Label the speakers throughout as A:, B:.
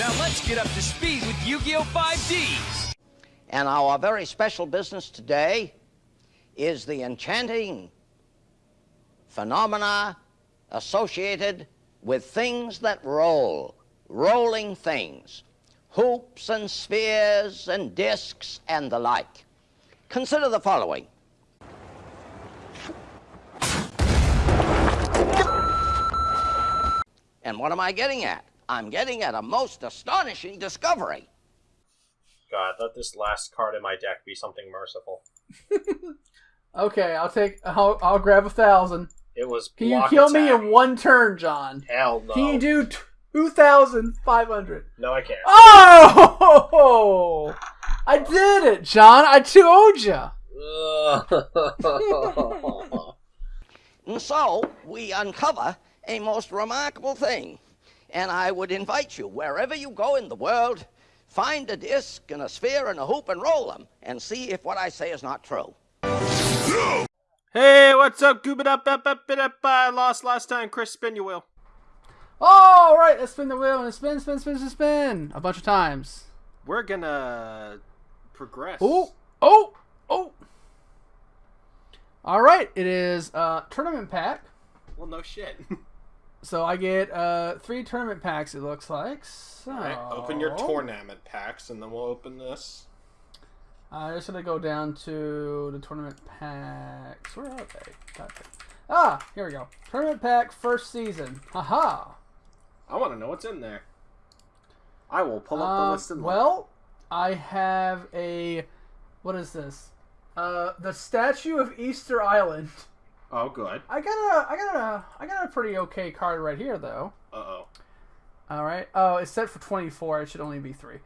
A: Now let's get up to speed with Yu-Gi-Oh! 5Ds!
B: And our very special business today is the enchanting phenomena associated with things that roll, rolling things, hoops and spheres and discs and the like. Consider the following. And what am I getting at? I'm getting at a most astonishing discovery.
C: God, let this last card in my deck be something merciful.
D: Okay, I'll take. I'll, I'll grab a thousand.
C: It was
D: Can you
C: block
D: kill me in one turn, John?
C: Hell no.
D: Can you do two thousand five hundred?
C: No, I can't.
D: Oh! I did it, John. I told you.
B: And so we uncover a most remarkable thing. And I would invite you, wherever you go in the world, find a disc and a sphere and a hoop and roll them and see if what I say is not true.
C: hey, what's up, Goob it up, up, up, it up. I lost last time. Chris, spin your wheel.
D: All right, let's spin the wheel and spin, spin, spin, spin, spin a bunch of times.
C: We're gonna progress.
D: Oh, oh, oh. All right, it is uh, tournament pack.
C: Well, no shit.
D: So I get uh, three tournament packs. It looks like. So
C: Alright, open your tournament packs, and then we'll open this.
D: I'm just gonna go down to the tournament packs. Where are they? Ah, here we go. Tournament pack first season. Haha.
C: I want to know what's in there. I will pull up the
D: Um,
C: list and look.
D: well, I have a. What is this? Uh, the statue of Easter Island.
C: Oh, good.
D: I got a, I got a, I got a pretty okay card right here though.
C: Uh oh.
D: All right. Oh, it's set for 24. It should only be three.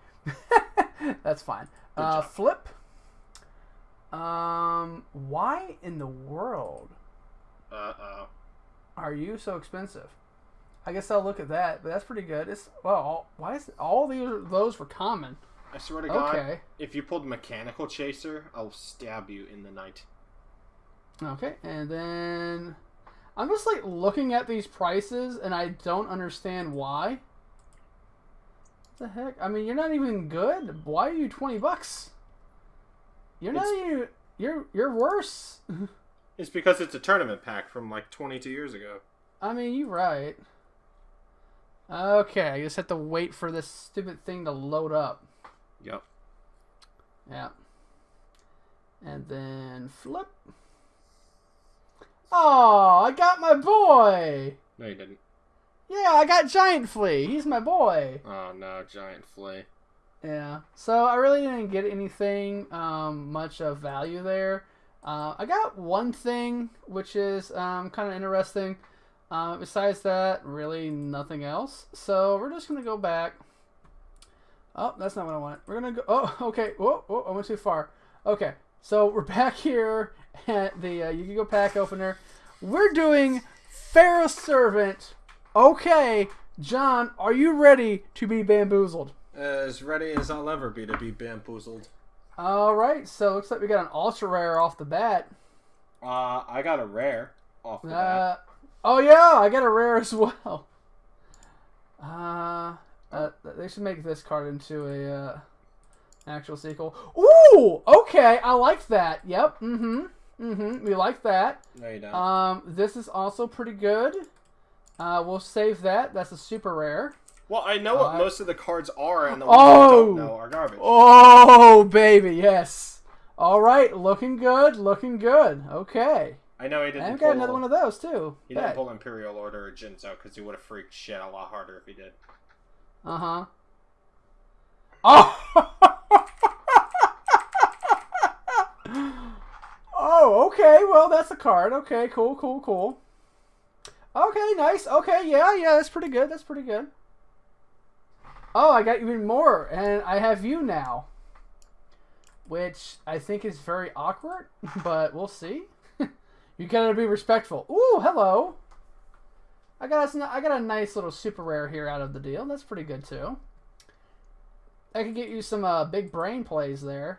D: That's fine. Uh,
C: job.
D: flip. Um, why in the world
C: Uh oh.
D: are you so expensive? I guess I'll look at that, but that's pretty good. It's well, all, why is all these those were common?
C: I swear to God,
D: Okay.
C: if you pulled Mechanical Chaser, I'll stab you in the night.
D: Okay, and then I'm just like looking at these prices, and I don't understand why. What the heck? I mean, you're not even good. Why are you twenty bucks? You're not
C: It's-
D: even. You're you're worse.
C: It's because it's a tournament pack from like 22 years ago.
D: I mean, you're right. Okay, I just have to wait for this stupid thing to load up.
C: Yep.
D: Yeah. And then flip. Oh, I got my boy.
C: No, you didn't.
D: Yeah, I got Giant Flea. He's my boy.
C: Oh no, giant flea.
D: Yeah. So I really didn't get anything um, much of value there. Uh, I got one thing which is um, kind of interesting. Uh, besides that, really nothing else. So we're just gonna go back. Oh, that's not what I want. We're gonna go. Oh, okay. Whoa, whoa, I went too far. Okay, so we're back here the uh, Yu-Gi-Oh pack opener. We're doing Pharaoh Servant. Okay, John, are you ready to be bamboozled?
C: As ready as I'll ever be to be bamboozled.
D: All right, so looks like we got an ultra rare off the bat.
C: Uh, I got a rare off the bat.
D: Uh, oh yeah, I got a rare as well. Uh, uh, they should make this card into a uh, actual sequel. Ooh, okay, I like that. Yep. Mm-hmm. Mm-hmm. We like that.
C: No, you don't.
D: Um, this is also pretty good. Uh, we'll save that. That's a super rare.
C: well, I know what
D: uh,
C: most of the cards are, and the ones
D: Oh!
C: I don't know are garbage.
D: Oh, baby, yes. All right, looking good, looking good. Okay.
C: I know he didn't.
D: I've
C: pull,
D: got another one of those too.
C: He didn't pull Imperial Order or Jinzo because he would have freaked shit a lot harder if he did.
D: Uh huh. Oh. oh, okay. Well, that's a card. Okay, cool, cool, cool. Okay, nice. Okay, yeah, yeah, that's pretty good. That's pretty good. Oh, I got even more, and I have you now, which I think is very awkward, but we'll see. you gotta be respectful. Ooh, hello. I got a, I got a nice little super rare here out of the deal. That's pretty good too. I could get you some uh, big brain plays there.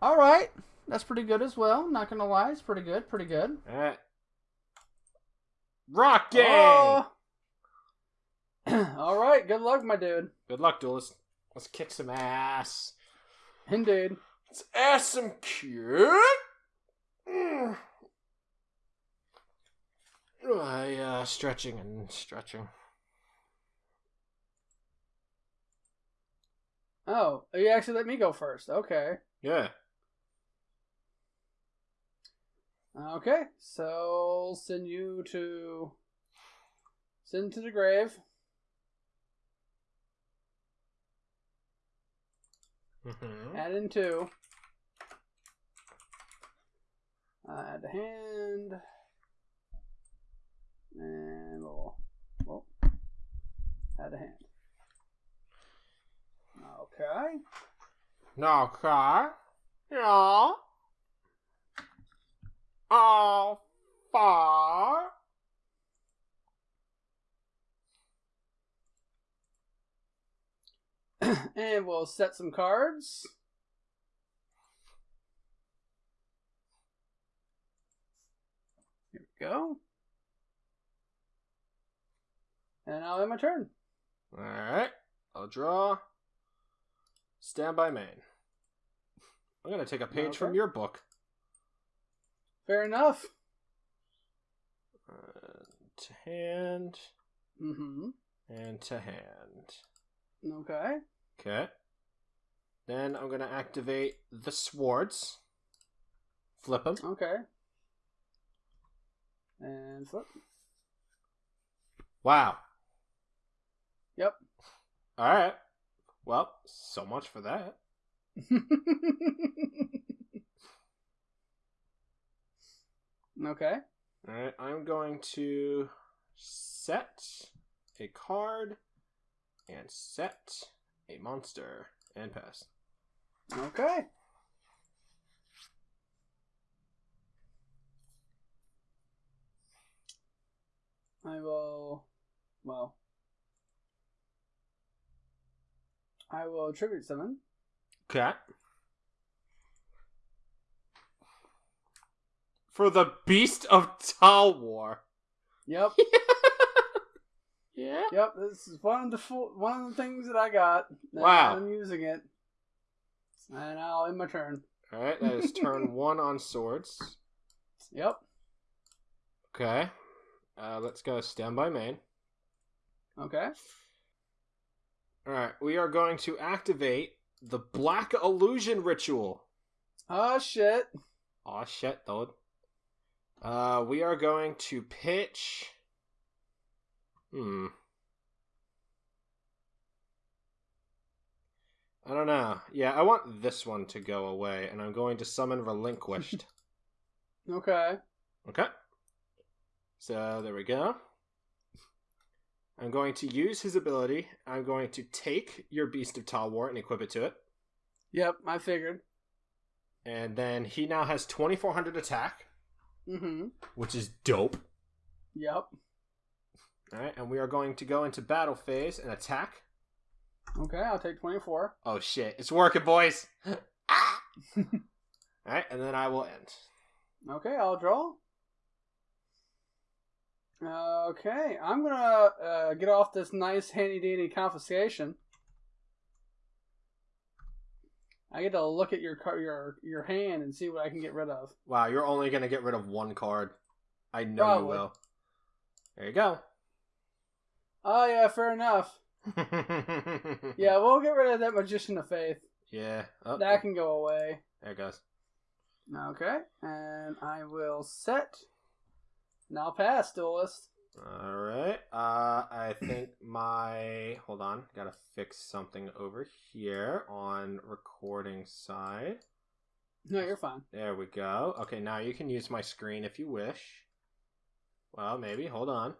D: All right, that's pretty good as well. Not gonna lie, it's pretty good. Pretty good.
C: Rock Gang!
D: Oh, All right, good luck, my dude.
C: Good luck, duelist. Let's kick some ass.
D: Indeed.
C: Let's ass some cute. Mm. I uh, stretching and stretching.
D: Oh, you actually let me go first. Okay.
C: Yeah.
D: Okay, so send you to send to the grave.
C: Mm-hmm.
D: Add in two. Add a hand. And we'll, well, add a hand. Okay.
C: No car. Yeah. Oh, far.
D: and we'll set some cards. Here we go. And now end my turn.
C: Alright. I'll draw. Stand by main. I'm gonna take a page from your book.
D: Fair enough.
C: Uh, to hand.
D: Mm-hmm.
C: And to hand.
D: Okay.
C: Okay. Then I'm gonna activate the swords. Flip them.
D: Okay. And flip.
C: Wow.
D: Yep.
C: Alright. Well, so much for that.
D: okay.
C: Alright, I'm going to set a card and set a monster and pass.
D: Okay. I will. Well. I will tribute summon.
C: Okay. For the Beast of Talwar.
D: Yep.
C: Yeah.
D: yep. This is one of the fo- one of the things that I got. and
C: Wow.
D: I'm using it. And I'll end my turn.
C: Alright, that is turn one on swords.
D: Yep.
C: Okay. Uh, let's go stand by main.
D: Okay.
C: Alright, we are going to activate the Black Illusion Ritual.
D: Oh shit.
C: Aw, shit, dude. Uh, we are going to pitch. Hmm. I don't know. Yeah, I want this one to go away, and I'm going to summon Relinquished.
D: Okay.
C: okay. So, there we go. I'm going to use his ability. I'm going to take your Beast of Talwar and equip it to it.
D: Yep. I figured.
C: And then he now has 2400 attack,
D: Mm-hmm.
C: which is dope.
D: Yep.
C: Alright, and we are going to go into battle phase and attack.
D: Okay. I'll take twenty four.
C: Oh shit, it's working, boys! Ah! Alright, and then I will end.
D: Okay, I'll draw. Okay, I'm gonna uh, get off this nice handy dandy confiscation. I get to look at your car- your your hand and see what I can get rid of.
C: Wow, you're only gonna get rid of one card. I know you will. There you go.
D: Oh yeah, fair enough. Yeah, we'll get rid of that magician of faith.
C: Yeah. Oh,
D: That can go away.
C: there it goes.
D: Okay, and I will set. Now pass, duelist.
C: Alright. Uh I think my hold on, gotta fix something over here on recording side.
D: No, you're fine.
C: There we go. Okay, now you can use my screen if you wish. Well, maybe. Hold on.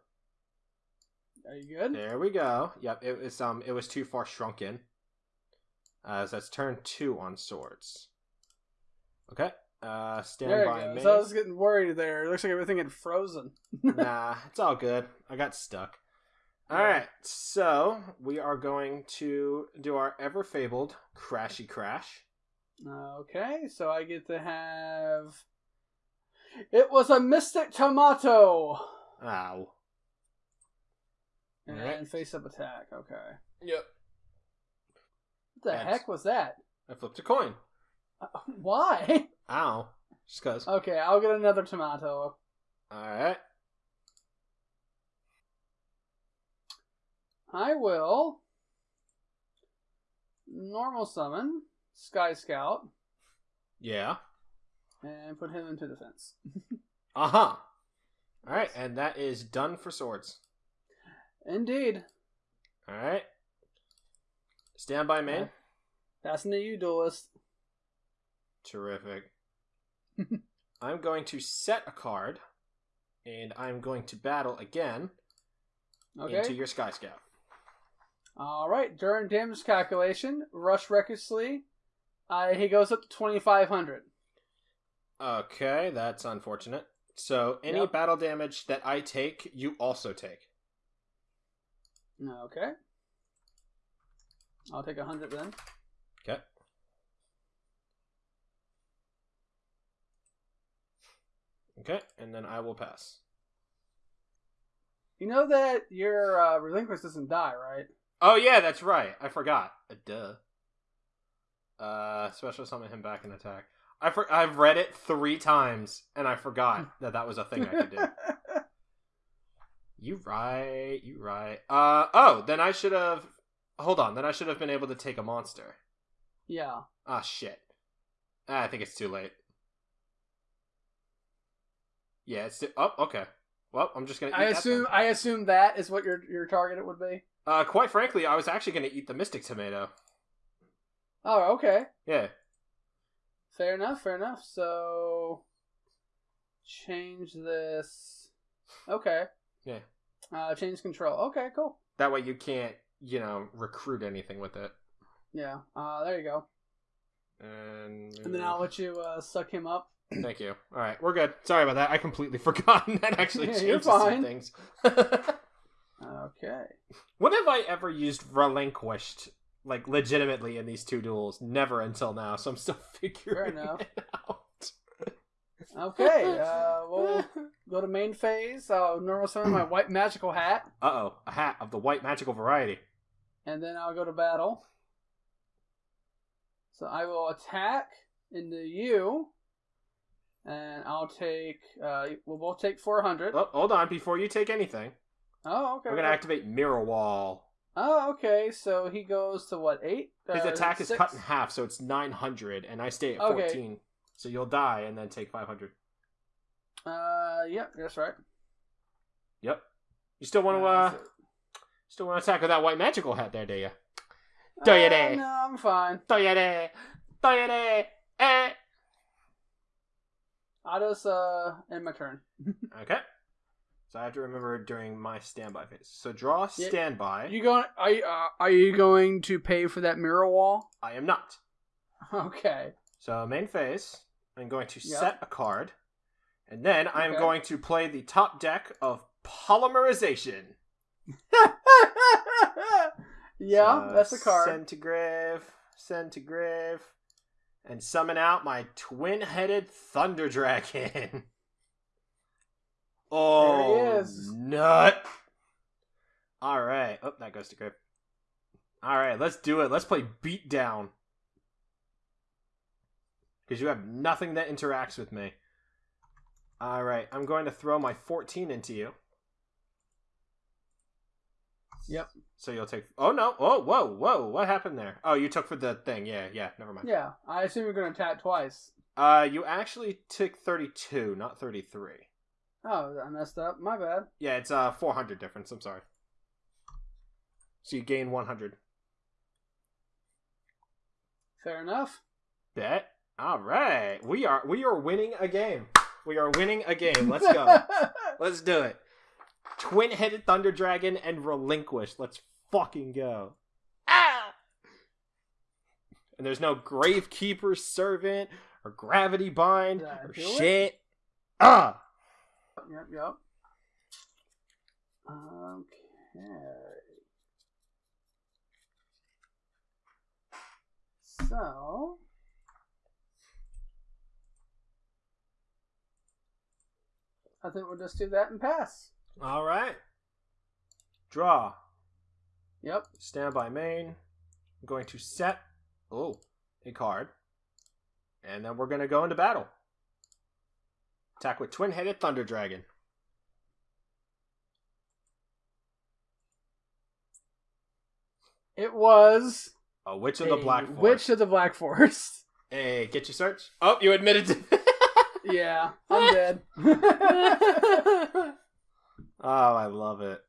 D: Are you good?
C: There we go. Yep, it was um it was too far shrunken. Uh so that's turn two on swords. Okay. Uh stand
D: There
C: by me.
D: So I was getting worried there. It looks like everything had frozen.
C: nah, it's all good. I got stuck.
D: Yeah.
C: Alright, so we are going to do our ever fabled crashy crash.
D: Okay, so I get to have. It was a mystic tomato.
C: Ow.
D: And
C: Alright.
D: face up attack. Okay.
C: Yep.
D: What the
C: That's-
D: heck was that?
C: I flipped a coin.
D: Why?
C: Ow. Just cause.
D: okay, I'll get another tomato.
C: Alright.
D: I will normal summon Sky Scout
C: Yeah.
D: and put him into defense.
C: Uh huh. Alright, and that is done for swords.
D: Indeed.
C: Alright. Stand by
D: man. Passing to you, duelist.
C: Terrific. I'm going to set a card, and I'm going to battle again
D: Okay.
C: into your Sky Scout.
D: All right. During damage calculation, rush recklessly. Uh, he goes up to twenty five hundred.
C: Okay, that's unfortunate. So any
D: Yep.
C: battle damage that I take, you also take.
D: Okay. I'll take a hundred then.
C: Okay. Okay, and then I will pass.
D: You know that your uh, relinquish doesn't die, right?
C: Oh yeah, that's right. I forgot. Uh, duh. Uh, special summon him back and attack. I for- I've read it three times and I forgot that that was a thing I could do. You right. You right. Uh oh. Then I should have. Hold on. Then I should have been able to take a monster.
D: yeah.
C: Ah shit. Ah, I think it's too late. Yeah, it's oh okay. Well, I'm just gonna. Eat
D: I assume. I assume that is what your your target would be.
C: Uh, quite frankly, I was actually gonna eat the Mystic Tomato.
D: Oh, okay.
C: Yeah.
D: Fair enough. Fair enough. So change this. Okay.
C: Yeah.
D: Uh, change control. Okay, cool.
C: That way you can't, you know, recruit anything with it.
D: Yeah. Uh, there you go.
C: And,
D: And then I'll let you uh, suck him up.
C: Thank you. All right, we're good. Sorry about that. I completely forgotten that actually
D: Yeah,
C: changes some things.
D: Okay.
C: when have I ever used relinquished, like legitimately in these two duels? Never until now. So I'm still figuring
D: enough.
C: it out.
D: Okay. Uh, we'll go to main phase. I'll normal summon my white magical hat,
C: Uh oh, a hat of the white magical variety.
D: and then I'll go to battle. So I will attack into you, and I'll take. Uh, we'll both take four hundred.
C: Oh, hold on, before you take anything,
D: Oh, okay.
C: we're gonna activate Mirror Wall.
D: Oh, okay. So he goes to what eight?
C: His
D: Uh,
C: attack is
D: six?
C: cut in half, so it's 900, and I stay at
D: Okay.
C: 14. So you'll die and then take 500.
D: Uh, yep, that's right.
C: Yep. You still want to
D: Uh,
C: uh, still want to attack with that white magical hat there, do you? Do ya
D: Uh. No, I'm fine.
C: Toyere, toyere, eh.
D: Just uh end my turn.
C: Okay. So I have to remember during my standby phase. So draw
D: Yeah.
C: standby.
D: You going? Are you, uh, are you going to pay for that mirror wall?
C: I am not.
D: Okay.
C: So main phase. I'm going to
D: Yep.
C: set a card, and then I'm
D: Okay.
C: going to play the top deck of polymerization.
D: yeah,
C: So,
D: that's a card.
C: Send to grave, send to grave, and summon out my twin-headed thunder dragon. oh,
D: is.
C: nut! All right. Oh, that goes to grip. All right, let's do it. Let's play beat down. Because you have nothing that interacts with me. All right, I'm going to throw my 14 into you.
D: Yep.
C: So you'll take. Oh no! Oh whoa whoa! What happened there? Oh, you took for the thing. Yeah yeah. Never mind.
D: Yeah, I assume you're going to attack twice.
C: Uh, you actually took thirty-two, not thirty-three.
D: Oh, I messed up. My bad.
C: Yeah, it's uh four hundred difference. I'm sorry. So you gain one hundred.
D: Fair enough.
C: Bet. All right, we are we are winning a game. We are winning a game. Let's go. Let's do it. Twin-headed thunder dragon and relinquish. Let's fucking go. Ah! And there's no gravekeeper servant or gravity bind or
D: do it?
C: shit. Ah!
D: yep, yep. Okay. So. I think we'll just do that and pass.
C: All right. Draw.
D: Yep.
C: Standby main. I'm going to set oh a card. And then we're gonna go into battle. Attack with twin headed thunder dragon.
D: It was
C: A witch of the black forest.
D: Witch of the Black Forest.
C: Hey, get your search. Oh, you admitted to
D: yeah, I'm dead.
C: Oh, I love it.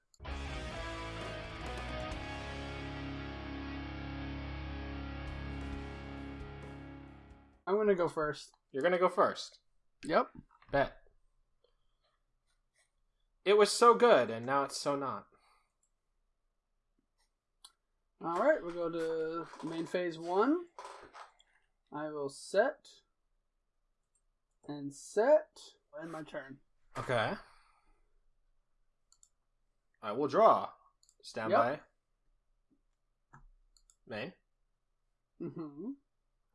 D: I'm gonna go first.
C: You're gonna go first.
D: Yep.
C: Bet. It was so good, and now it's so not.
D: All right, we'll go to main phase one. I will set and set. End my turn.
C: Okay. I will draw. Stand
D: Yep.
C: by. Main.
D: Mm-hmm.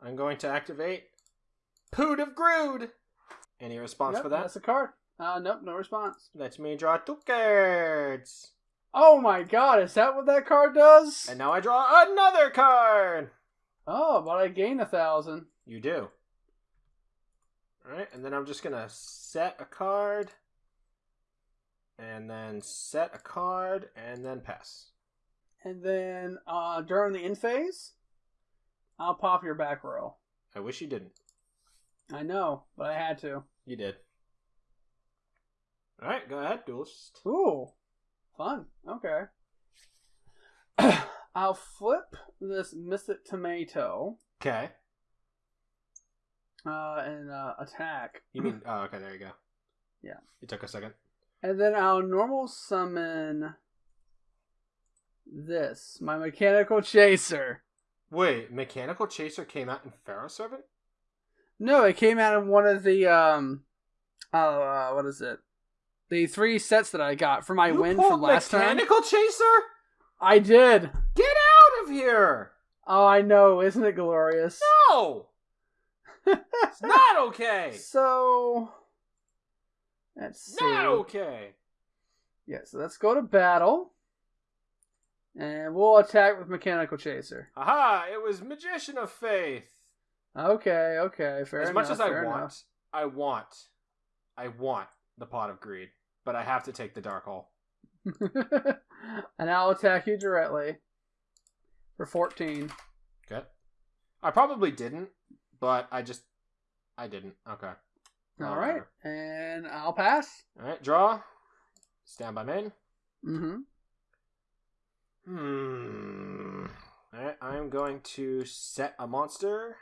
C: I'm going to activate Poot of Grood. Any response
D: Yep,
C: for that?
D: That's a card. Uh, nope, no response.
C: Let me draw two cards.
D: Oh my god, is that what that card does?
C: And now I draw another card.
D: Oh, but I gain a thousand.
C: You do. Alright, and then I'm just gonna set a card. And then set a card, and then pass.
D: And then uh, during the end phase, I'll pop your back row.
C: I wish you didn't.
D: I know, but I had to.
C: You did. Alright, go ahead, duelist.
D: Ooh, fun. Okay. I'll flip this Mystic Tomato
C: Okay.
D: uh, and uh, attack.
C: You mean oh okay, there you go.
D: Yeah.
C: It took a second.
D: And then I'll normal summon this, my Mechanical Chaser.
C: Wait, Mechanical Chaser came out in Pharaoh Servant?
D: No, it came out in one of the um, oh, uh, what is it? The three sets that I got for my
C: You
D: win from last time.
C: Mechanical Chaser?
D: I did.
C: Get out of here!
D: Oh, I know. Isn't it glorious?
C: No! It's not okay!
D: So, let's see.
C: Not okay!
D: Yeah, so let's go to battle. And we'll attack with Mechanical Chaser.
C: Aha! It was Magician of Faith!
D: Okay, okay, fair
C: as
D: enough.
C: much as I want,
D: enough.
C: I want, I want the Pot of Greed, but I have to take the Dark Hole.
D: and I'll attack you directly for 14.
C: Okay. I probably didn't, but I just, I didn't. Okay.
D: All right, and I'll pass.
C: All right, draw. Stand by main.
D: Mm-hmm.
C: Hmm. Alright, I'm going to set a monster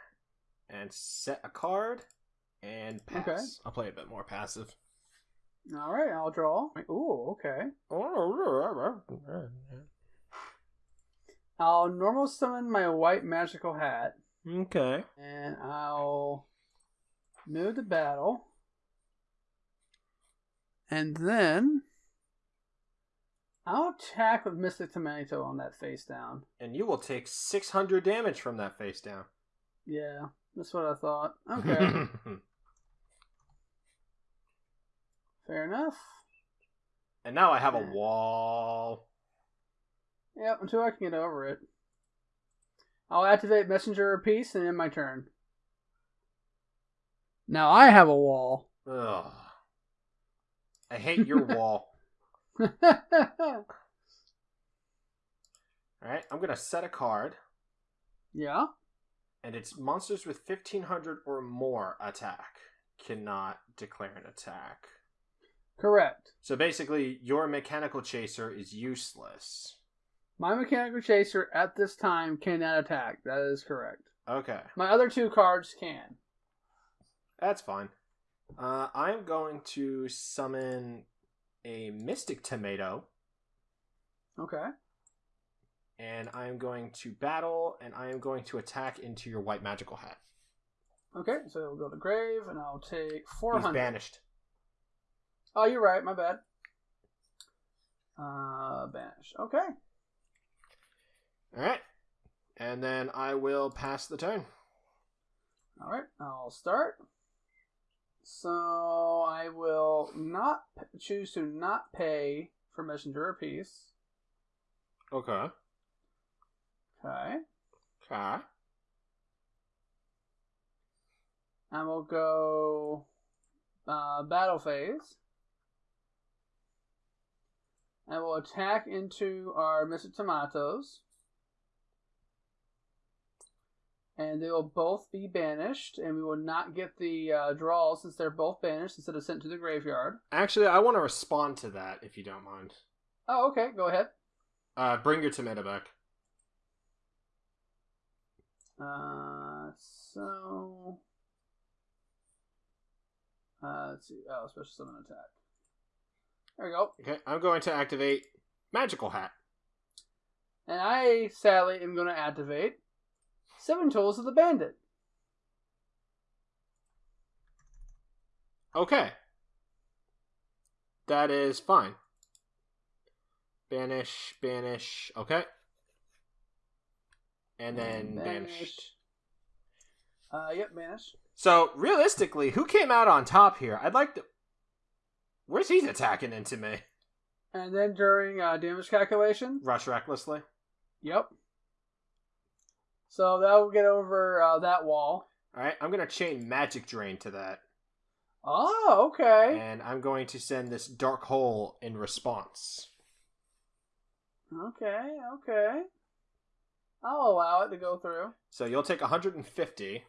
C: and set a card and pass.
D: Okay.
C: I'll play a bit more passive.
D: All right, I'll draw. Ooh, okay. I'll normal summon my white magical hat,
C: Okay.
D: and I'll move to battle. And then I'll attack with Mystic Tomato on that face down.
C: And you will take 600 damage from that face down.
D: Yeah, that's what I thought. Okay, fair enough.
C: and now I have a wall.
D: Yep, until I can get over it. I'll activate Messenger of Peace and end my turn. Now I have a wall.
C: Ugh. I hate your wall. Alright, I'm going to set a card.
D: yeah.
C: and it's monsters with 1500 or more attack cannot declare an attack.
D: Correct.
C: So basically, your mechanical chaser is useless.
D: My Mechanical Chaser at this time cannot attack. That is correct.
C: Okay,
D: My other two cards can.
C: that's fine. Uh, I'm going to summon a Mystic Tomato,
D: Okay.
C: and I am going to battle, and I am going to attack into your white magical hat.
D: Okay, so we'll go to Grave, and I'll take
C: He's
D: 400.
C: banished.
D: Oh, you're right. My bad. Uh, banish. Okay.
C: All right, and then I will pass the turn.
D: All right, I'll start. So I will not p- choose to not pay for Messenger of Peace.
C: Okay.
D: Okay.
C: Okay.
D: And we'll go uh, battle phase. And we'll attack into our Mr. Tomatoes. And they will both be banished, and we will not get the uh, draw since they're both banished instead of sent to the graveyard.
C: Actually, I want to respond to that if you don't mind.
D: Oh, okay, go ahead.
C: Uh, bring your tomato back.
D: Uh, so. Uh, let's see. Oh, special summon attack. There we go.
C: Okay, I'm going to activate Magical Hat.
D: And I sadly am going to activate Seven Tools of the Bandit.
C: Okay. That is fine. Banish, banish. Okay. And then
D: Banish.
C: banished.
D: Uh, yep, banish.
C: So realistically, who came out on top here? I'd like to. Where's he attacking into me?
D: And then during uh, damage calculation,
C: Rush recklessly.
D: yep. So that will get over uh, that wall.
C: All right, I'm gonna chain Magic Drain to that,
D: Oh, okay.
C: and I'm going to send this Dark Hole in response.
D: Okay, okay. I'll allow it to go through.
C: So you'll take 150.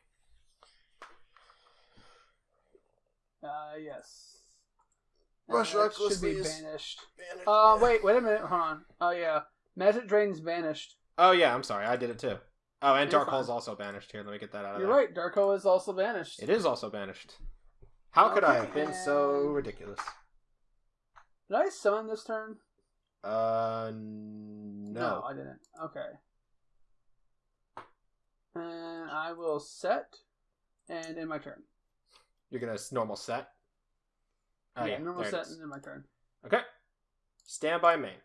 D: Uh, yes.
C: Rush
D: Uh, that
C: recklessly
D: should be
C: is-
D: banished. Uh, wait, wait a minute. Hold on. Oh yeah, magic drain's banished.
C: Oh yeah, I'm sorry, I did it too. Oh, and Dark
D: fine.
C: Hole's also banished. Here, let me get that out of
D: You're
C: there.
D: right. Dark Hole is also banished.
C: It is also banished. How could I have been so ridiculous?
D: Did I summon this turn?
C: Uh, no.
D: I didn't. Okay. And I will set, and in my turn.
C: You're gonna s- normal set. Oh,
D: yeah, normal
C: there it
D: set
C: is.
D: and in my turn.
C: Okay. Stand by main.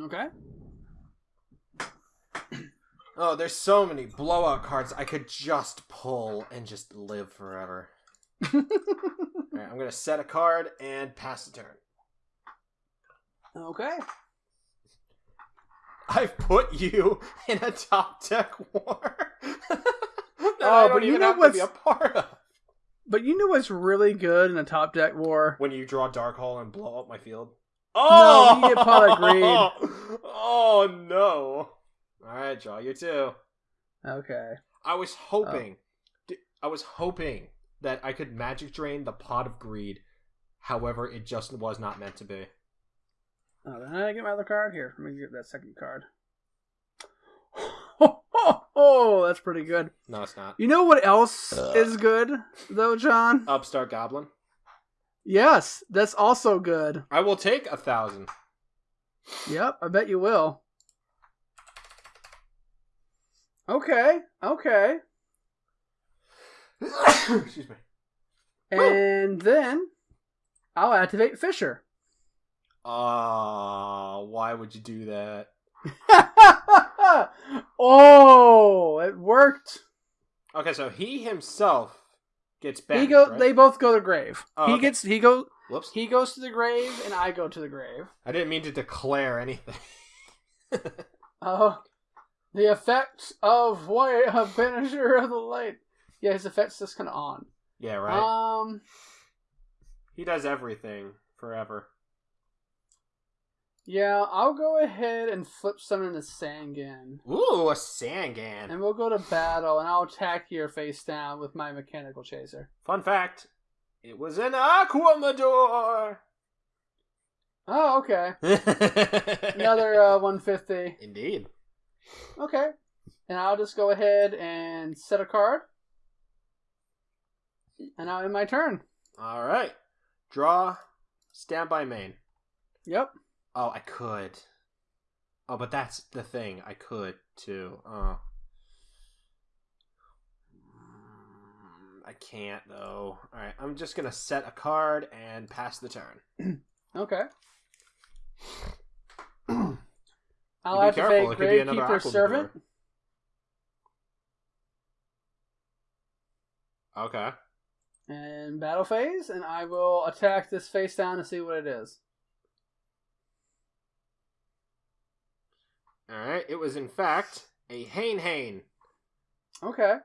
D: Okay.
C: Oh, there's so many blowout cards I could just pull and just live forever. I'm gonna set a card and pass the turn.
D: okay.
C: I've put you in a top deck war.
D: Oh, but you know
C: to be a
D: what's-
C: part of.
D: But you know what's really good in a top deck war?
C: When you draw Dark Hole and blow up my field.
D: No,
C: Oh,
D: you get pot of greed.
C: Oh no! All right, draw you two.
D: Okay.
C: I was oh. hoping, I was hoping that I could magic drain the pot of greed. However, it just was not meant to be.
D: Oh, then I get my other card here. Let me get that second card. Oh, that's pretty good.
C: No, it's not.
D: You know what else
E: Ugh.
D: is good though, John?
C: Upstart Goblin.
D: Yes, that's also good.
C: I will take a thousand.
D: Yep, I bet you will. Okay, okay.
C: Excuse me.
D: And then I'll activate Fissure.
C: Ah, why would you do that?
D: oh, it worked.
C: Okay, so he himself gets back.
D: he go.
C: right?
D: They both go to the grave.
C: Oh,
D: he
C: okay.
D: gets. He goes.
C: Whoops.
D: He goes to the grave, and I go to the grave.
C: I didn't mean to declare anything.
D: Oh, the effects of what a Banisher of the Light. Yeah, his effects just kind of on.
C: yeah, right.
D: Um.
C: he does everything forever.
D: Yeah, I'll go ahead and flip summon into Sangan.
C: Ooh, a Sangan.
D: And we'll go to battle, and I'll attack your face down with my mechanical chaser.
C: Fun fact: it was an Aqua Madoor.
D: Oh, okay. Another uh, 150.
C: Indeed.
D: Okay. And I'll just go ahead and set a card. And now in my turn.
C: All right. Draw. Stand by main.
D: Yep.
C: Oh, I could. Oh, but that's the thing. I could too. Oh. I can't though. All right, I'm just gonna set a card and pass the turn.
D: Okay. I'll
C: careful, it could
D: Gravekeeper Servant.
C: Okay.
D: And battle phase, and I will attack this face down to see what it is.
C: Alright, it was in fact a Hane Hane.
D: Okay.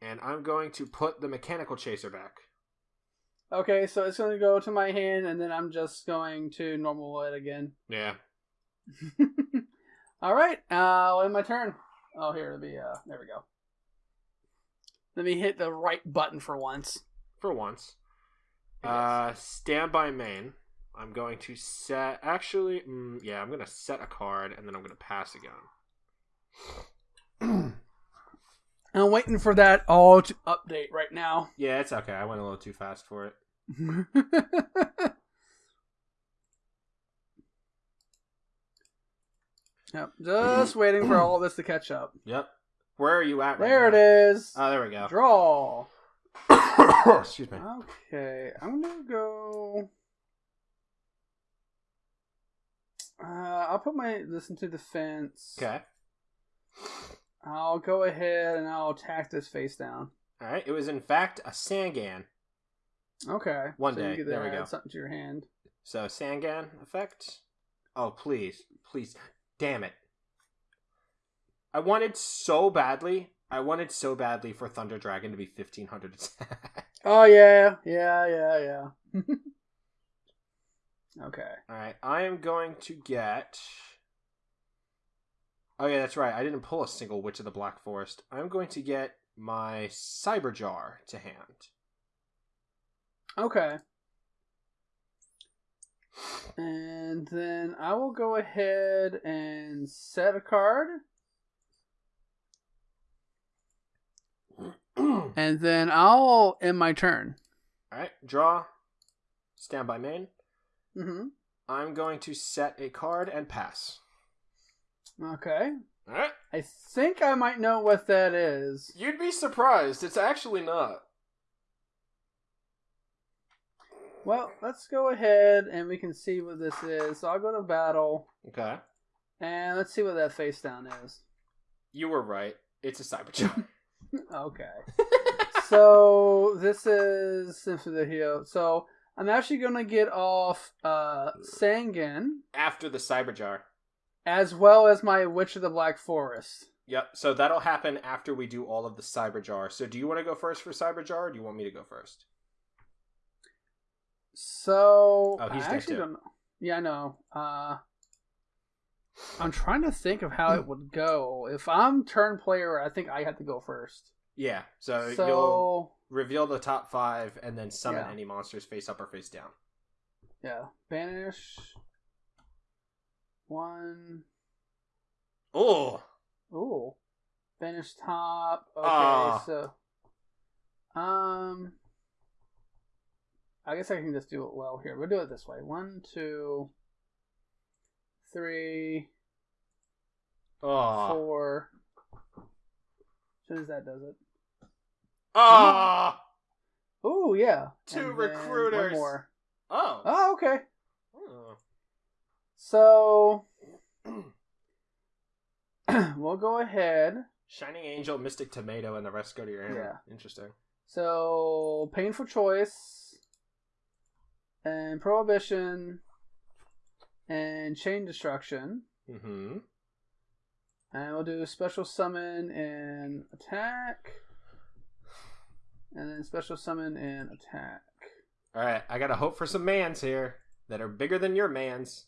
C: And I'm going to put the mechanical chaser back.
D: Okay, so it's going to go to my hand, and then I'm just going to normal it again.
C: Yeah.
D: All right, uh, in my turn. Oh, here, let me, uh, there we go. Let me hit the right button for once.
C: For once. Uh, standby main. I'm going to set. Actually, mm, yeah, I'm going to set a card and then I'm going to pass again.
D: I'm waiting for that all to update right now.
C: Yeah, it's okay. I went a little too fast for it.
D: yep, just waiting for all this to catch up.
C: Yep. Where are you at right
D: There
C: now?
D: it is.
C: Oh, there we go.
D: Draw.
C: Excuse me.
D: Okay, I'm gonna go. Uh, I'll put my this into defense.
C: Okay.
D: I'll go ahead and I'll attack this face down.
C: All right. It was in fact a Sangan.
D: Okay.
C: One
D: so
C: day. There we go.
D: Something to your hand.
C: So Sangan effect. Oh please, please, damn it! I wanted so badly. I wanted so badly for Thunder Dragon to be fifteen hundred.
D: Oh yeah, yeah, yeah, yeah. okay.
C: All right, I am going to get. Oh yeah, that's right. I didn't pull a single Witch of the Black Forest. I'm going to get my Cyber Jar to hand.
D: Okay. And then I will go ahead and set a card. And then I'll end my turn.
C: All right, draw. Stand by main.
D: Mm-hmm.
C: I'm going to set a card and pass.
D: Okay.
C: All right.
D: I think I might know what that is.
C: You'd be surprised. It's actually not.
D: Well, let's go ahead and we can see what this is. So I'll go to battle
C: Okay.
D: and let's see what that face down is.
C: You were right. It's a cyber jar.
D: Okay. so this is Symphony of the Hero. So I'm actually gonna get off uh Sangan
C: After the cyber jar.
D: as well as my Witch of the Black Forest.
C: Yep. So that'll happen after we do all of the cyber jar. So do you want to go first for cyber jar, or do you want me to go first?
D: So
C: Oh, he's
D: I actually
C: too.
D: don't know. Yeah, I know. Uh I'm trying to think of how it would go. If I'm turn player, I think I have to go first.
C: Yeah. So, you'll reveal the top five and then summon
D: Yeah.
C: any monsters face up or face down.
D: yeah, banish one.
C: Oh.
D: Ooh. Banish top. Okay,
C: Ah.
D: so um I guess I can just do it well here. We'll do it this way. One, two, three,
C: Oh.
D: four. As soon as that does it.
C: Oh.
D: Ooh, yeah.
C: Two recruiters.
D: One more.
C: Oh.
D: Oh, okay.
C: Oh.
D: So we'll go ahead.
C: Shining Angel, Mystic Tomato, and the rest go to your hand.
D: Yeah.
C: Interesting.
D: So painful choice and prohibition and chain destruction.
C: Mm-hmm.
D: And we'll do special summon and attack. And then special summon and attack.
C: All right, I gotta hope for some mans here that are bigger than your mans.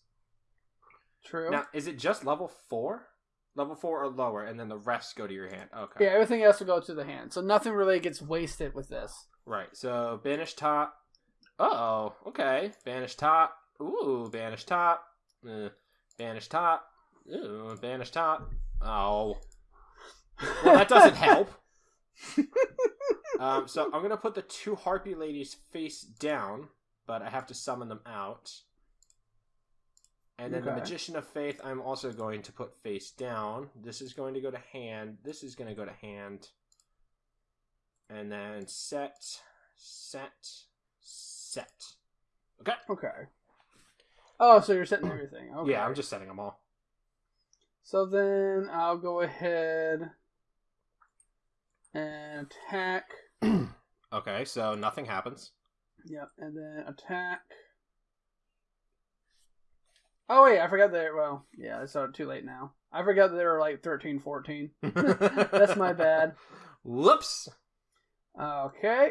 D: True.
C: Now, is it just level four? Level four or lower, and then the rest go to your hand. Okay.
D: Yeah, everything else will go to the hand. So nothing really gets wasted with this.
C: Right. So banish top. Oh, okay. Banish top. Ooh, banish top. Uh, banish top. Ooh, banish top. Oh. Well, that doesn't help. um, so I'm gonna put the two harpie ladies face down, but I have to summon them out. And then the magician of faith, I'm also going to put face down. This is going to go to hand. This is going to go to hand. And then set, set, set. Okay.
D: Okay. Oh, so you're setting everything. Okay.
C: Yeah, I'm just setting them all.
D: So then I'll go ahead and attack.
C: Okay, so nothing happens.
D: Yep, and then attack. Oh wait, I forgot that. Well, yeah, it's too late now. I forgot that they were like 13, 14. That's my bad.
C: Whoops.
D: Okay.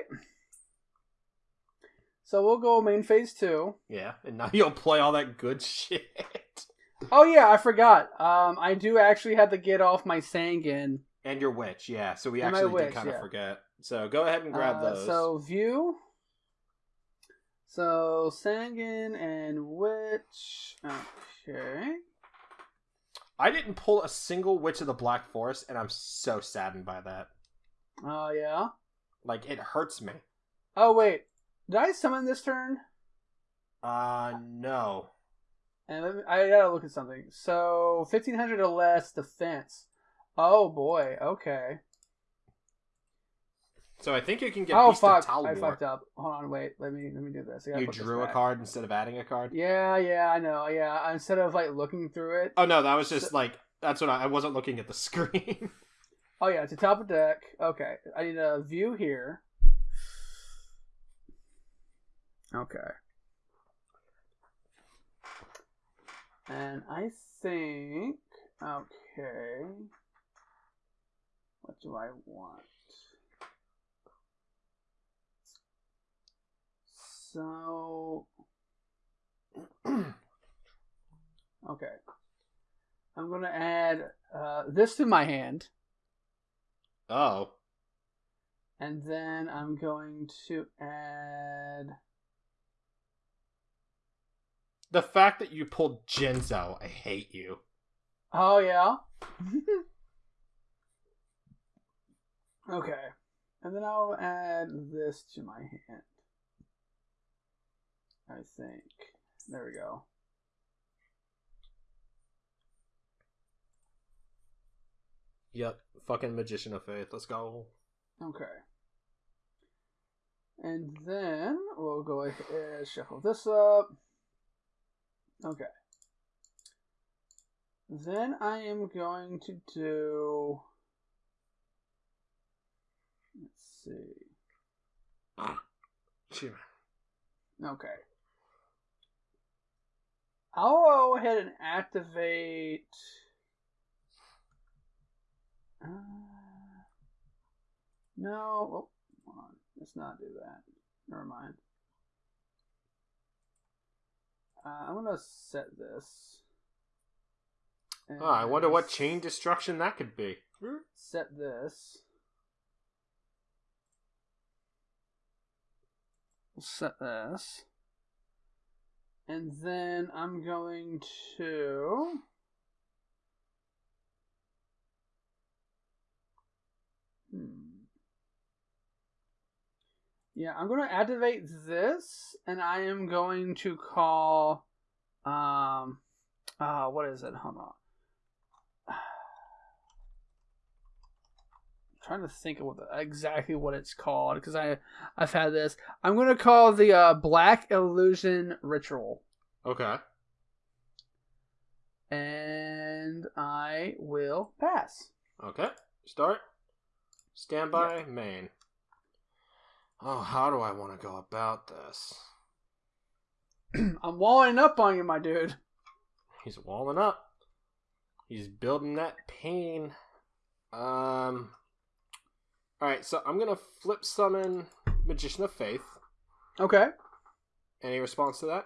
D: So we'll go main phase two.
C: Yeah, and now you'll play all that good shit.
D: Oh yeah, I forgot. Um, I do actually have to get off my Sangan.
C: And your witch, yeah. So we
D: And
C: actually did kind of
D: yeah.
C: forget. So go ahead and grab
D: Uh,
C: those.
D: So view. So Sangan and Witch. Okay.
C: I didn't pull a single Witch of the Black Forest, and I'm so saddened by that.
D: Oh yeah.
C: Like it hurts me.
D: Oh wait, did I summon this turn?
C: Uh no.
D: And let me, I gotta look at something. So fifteen hundred or less defense. Oh boy. Okay.
C: So I think you can get
D: oh
C: Beast
D: fuck!
C: of
D: I fucked up. Hold on, wait. Let me let me do this. I
C: You
D: put this
C: drew a card instead of adding a card.
D: Yeah, yeah, I know. Yeah, instead of like looking through it.
C: Oh no, that was just
D: So-
C: like that's what I, I wasn't looking at the screen.
D: Oh yeah, it's a top of deck. Okay, I need a view here. Okay. And I think okay. What do I want? So okay. I'm gonna add uh, this to my hand.
C: oh.
D: And then I'm going to add.
C: The fact that you pulled Jinzo, I hate you.
D: Oh, yeah. okay. And then I'll add this to my hand. I think. There we go.
C: Yep, fucking Magician of Faith. Let's go.
D: Okay. And then we'll go ahead and shuffle this up. Okay. Then I am going to do. Let's see. Okay. I'll go ahead and activate. Uh, no. Oh, on. Let's not do that. Never mind. Uh, I'm gonna set this.
C: Oh, I wonder what chain destruction that could be.
D: Set this. Set this. And then I'm going to. Yeah, I'm going to activate this, and I am going to call. Um. Uh, what is it? Hold on. trying to think of what the, exactly what it's called because I I've had this. I'm gonna call the uh, Black Illusion Ritual,
C: Okay.
D: and I will pass.
C: Okay. Start. Standby. Main. Oh, how do I want to go about this?
D: I'm walling up on you, my dude.
C: He's walling up. He's building that pain. Um. All right, so I'm gonna flip summon Magician of Faith.
D: Okay.
C: Any response to that?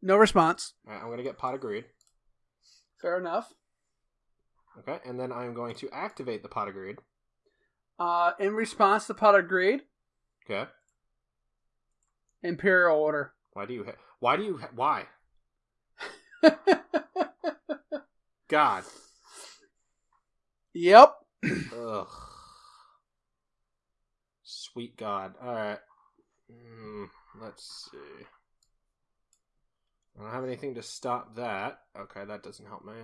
D: No response.
C: All right, I'm gonna get Pot of Greed.
D: Fair enough.
C: Okay, and then I'm going to activate the Pot of Greed.
D: Uh, in response to Pot of Greed,
C: Okay.
D: Imperial Order.
C: Why do you? Ha- why do you? Ha- why? God.
D: yep.
C: Ugh. Sweet God. Alright. Mm, let's see. I don't have anything to stop that. Okay, that doesn't help me.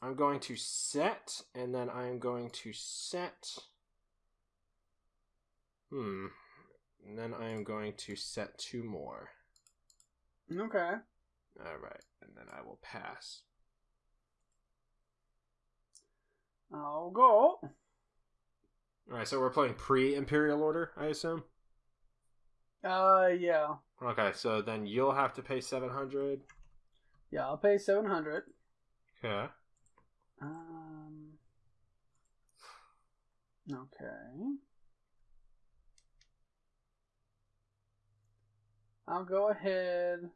C: I'm going to set, and then I'm going to set. Hmm. And then I am going to set two more.
D: Okay.
C: Alright, and then I will pass.
D: I'll go.
C: Alright, so we're playing pre Imperial Order, I assume?
D: Uh, yeah.
C: Okay, so then you'll have to pay 700.
D: Yeah, I'll pay 700.
C: Okay.
D: Um. Okay. I'll go ahead.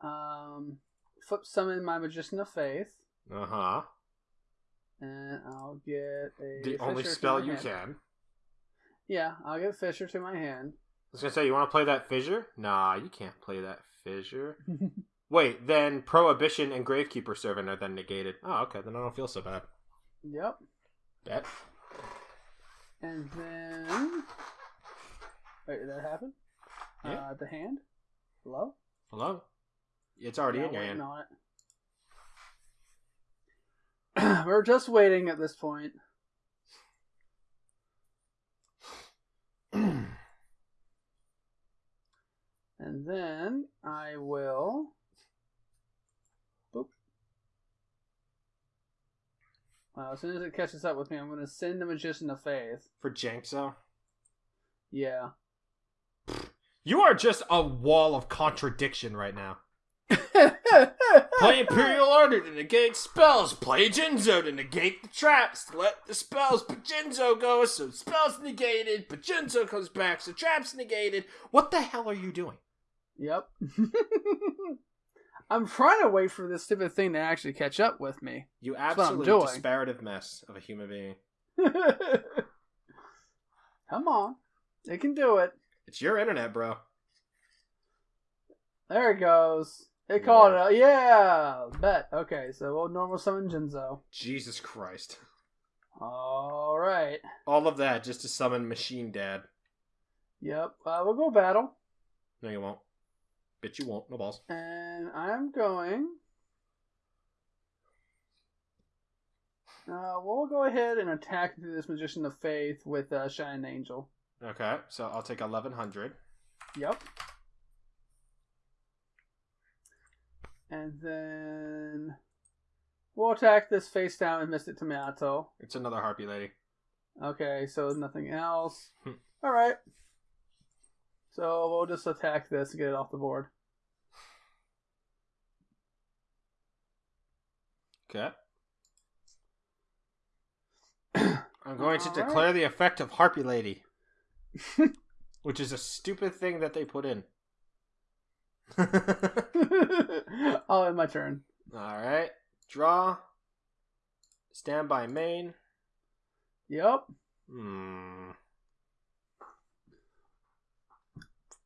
D: Um, flip summon my Magician of Faith,
C: Uh huh.
D: and I'll get a.
C: The only spell you
D: hand.
C: can.
D: Yeah, I'll get Fissure to my hand.
C: I was gonna say, you want to play that fissure? Nah, you can't play that fissure. Wait, then prohibition and gravekeeper servant are then negated. Oh, okay, then I don't feel so bad.
D: yep.
C: Bet.
D: And then. Wait, did that happen?
C: Yeah.
D: Uh, the hand? Hello?
C: Hello. It's already
D: Yeah,
C: in your hand.
D: on it. We're just waiting at this point. And then I will. Boop. Wow, as soon as it catches up with me, I'm going to send the Magician of Faith.
C: For Jinzo.
D: Yeah.
C: You are just a wall of contradiction right now. Play Imperial Order to negate spells. Play Jinzo to negate the traps. Let the spells Jinzo go, so spells negated, but Jinzo comes back, so traps negated. What the hell are you doing?
D: Yep. I'm trying to wait for this stupid thing to actually catch up with me.
C: You absolute disparative mess of a human being.
D: Come on. It can do it.
C: It's your internet, bro.
D: There it goes. It called it. Yeah. Bet. Okay, so we'll normal summon Jinzo.
C: Jesus Christ.
D: All right.
C: All of that just to summon Machine Dad.
D: Yep. Uh, we'll go battle.
C: No, you won't. Bitch, you won't. No balls.
D: And I'm going. Uh, we'll go ahead and attack this Magician of Faith with uh, Shining Angel.
C: Okay, so I'll take 1100.
D: Yep. And then we'll attack this face down and Mystic Tomato.
C: It's another Harpie Lady.
D: Okay, so nothing else.
C: Hmm.
D: Alright. So we'll just attack this and get it off the board.
C: Okay. I'm going to
D: Alright.
C: declare the effect of Harpie Lady. Which is a stupid thing that they put in.
D: oh, and my turn.
C: Alright. Draw. Stand by main.
D: Yep.
C: Hmm.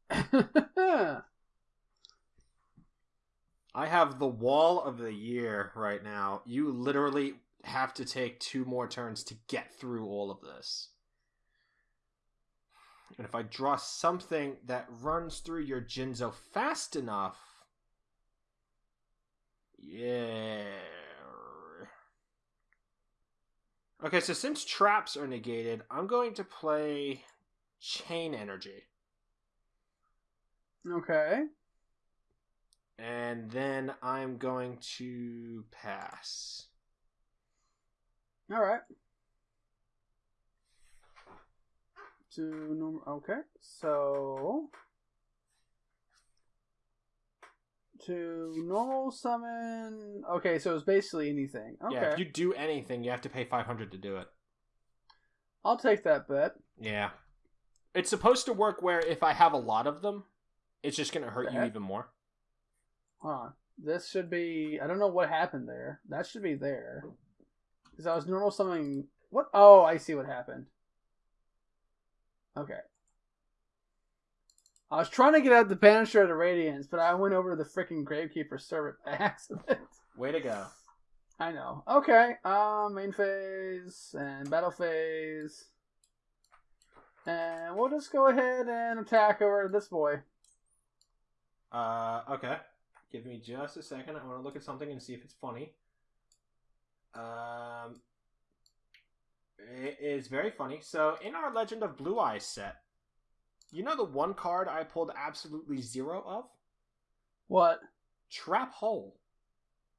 C: I have the wall of the year right now. You literally have to take two more turns to get through all of this. And if I draw something that runs through your Jinzo fast enough. Yeah. Okay, so since traps are negated, I'm going to play Chain Energy.
D: okay.
C: And then I'm going to pass.
D: Alright. To normal. Okay. So. To normal summon. Okay, so it's basically anything. Okay.
C: Yeah, if you do anything, you have to pay 500 to do it.
D: I'll take that bet.
C: Yeah. It's supposed to work where if I have a lot of them, it's just going to hurt you even more.
D: Huh. This should be. I don't know what happened there. That should be there. Because I was normal summoning. What? Oh, I see what happened. Okay. I was trying to get out the Banisher of the Radiance, but I went over to the freaking Gravekeeper servant by accident.
C: Way to go.
D: I know. Okay. Um, main phase and battle phase. And we'll just go ahead and attack over this boy.
C: Uh, okay. Give me just a second. I want to look at something and see if it's funny. Um, it is very funny. So, in our Legend of Blue Eyes set, you know the one card I pulled absolutely zero of?
D: What?
C: Trap Hole.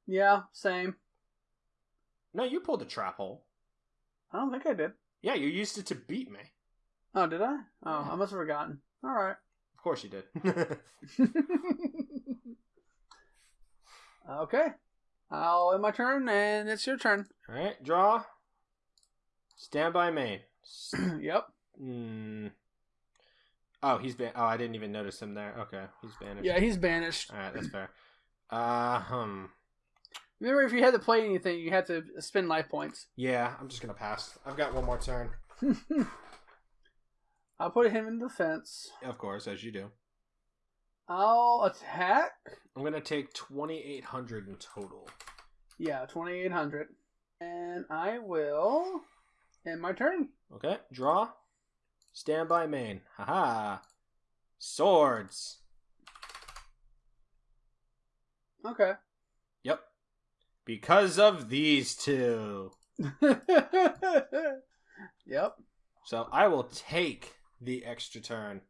D: Yeah, same.
C: No, you pulled a Trap Hole.
D: I don't think I did.
C: Yeah, you used it to beat me.
D: Oh, did I? Oh. I must have forgotten. All right.
C: Of course you did.
D: okay. I'll end my turn, and it's your turn.
C: All right, draw. Stand by main.
D: Yep.
C: Hmm. Oh, he's ban. Oh, I didn't even notice him there. Okay, he's banished.
D: Yeah, he's banished.
C: All right, that's fair. Uh, hmm.
D: Remember, if you had to play anything, you had to spend life points.
C: Yeah, I'm just gonna pass. I've got one more turn.
D: I'll put him in defense.
C: Of course, as you do.
D: I'll attack.
C: I'm gonna take 2,800 in total.
D: Yeah, 2800. And I will end my turn.
C: Okay, draw. Stand by main. Haha. Swords.
D: Okay.
C: Yep. Because of these two.
D: yep.
C: So I will take the extra turn.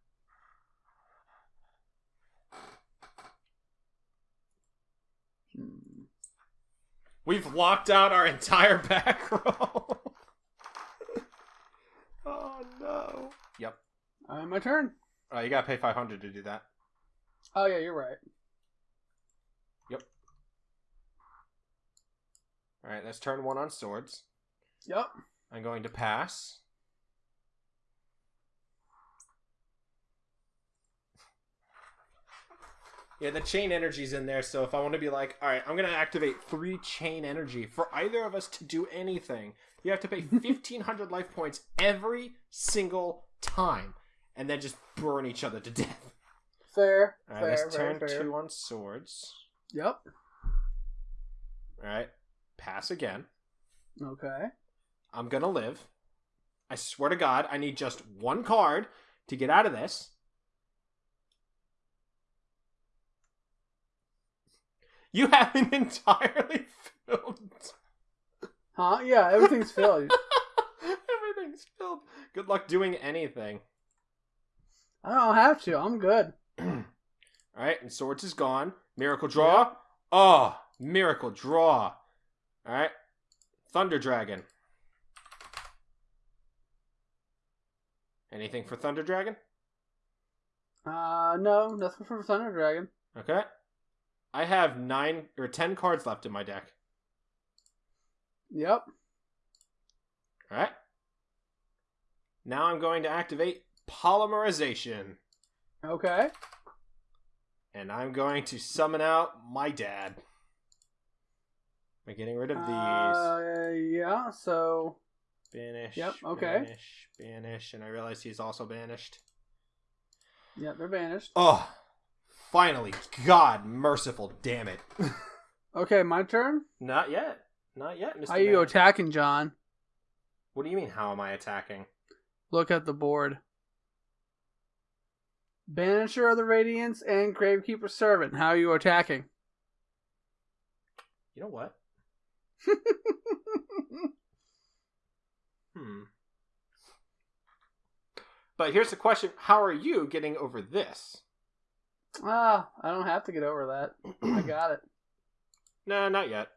D: Hmm.
C: We've locked out our entire back row. Oh no. Yep.
D: Uh, my turn.
C: Oh, you gotta pay 500 to do that.
D: Oh yeah, you're right. Yep.
C: Alright, that's turn one on swords.
D: Yep.
C: I'm going to pass. Yeah, the chain energy's in there, so if I want to be like, alright, I'm going to activate three chain energy for either of us to do anything, you have to pay 1500 life points every single time, and then just burn each other to death.
D: Fair. Fair.
C: that's
D: Fair.
C: turn
D: fair.
C: two on swords.
D: Yep.
C: Alright, pass again.
D: Okay.
C: I'm gonna live. I swear to God, I need just one card to get out of this. You have an entirely filled.
D: Huh? Yeah, everything's filled.
C: Everything's filled. Good luck doing anything.
D: I don't have to. I'm good.
C: All right, and swords is gone. Miracle draw. Oh, miracle draw. All right, Thunder Dragon. Anything for Thunder Dragon?
D: Uh, no, nothing for Thunder Dragon.
C: Okay. I have nine or ten cards left in my deck.
D: Yep.
C: All right. Now I'm going to activate polymerization,
D: Okay.
C: and I'm going to summon out my dad. Am I getting rid of these?
D: Uh, yeah. So
C: Banish.
D: Yep, okay.
C: Banish, banish, and I realize he's also banished.
D: yeah, they're banished.
C: Oh, finally! God, merciful, damn it!
D: Okay, my turn.
C: Not yet. Not yet, Mr.
D: How are you
C: Man.
D: attacking, John?
C: What do you mean? How am I attacking?
D: Look at the board. Banisher of the Radiance and Gravekeeper Servant. How are you attacking?
C: You know what? Hmm. But here's the question: How are you getting over this?
D: Ah, I don't have to get over that. I got it.
C: No, not yet.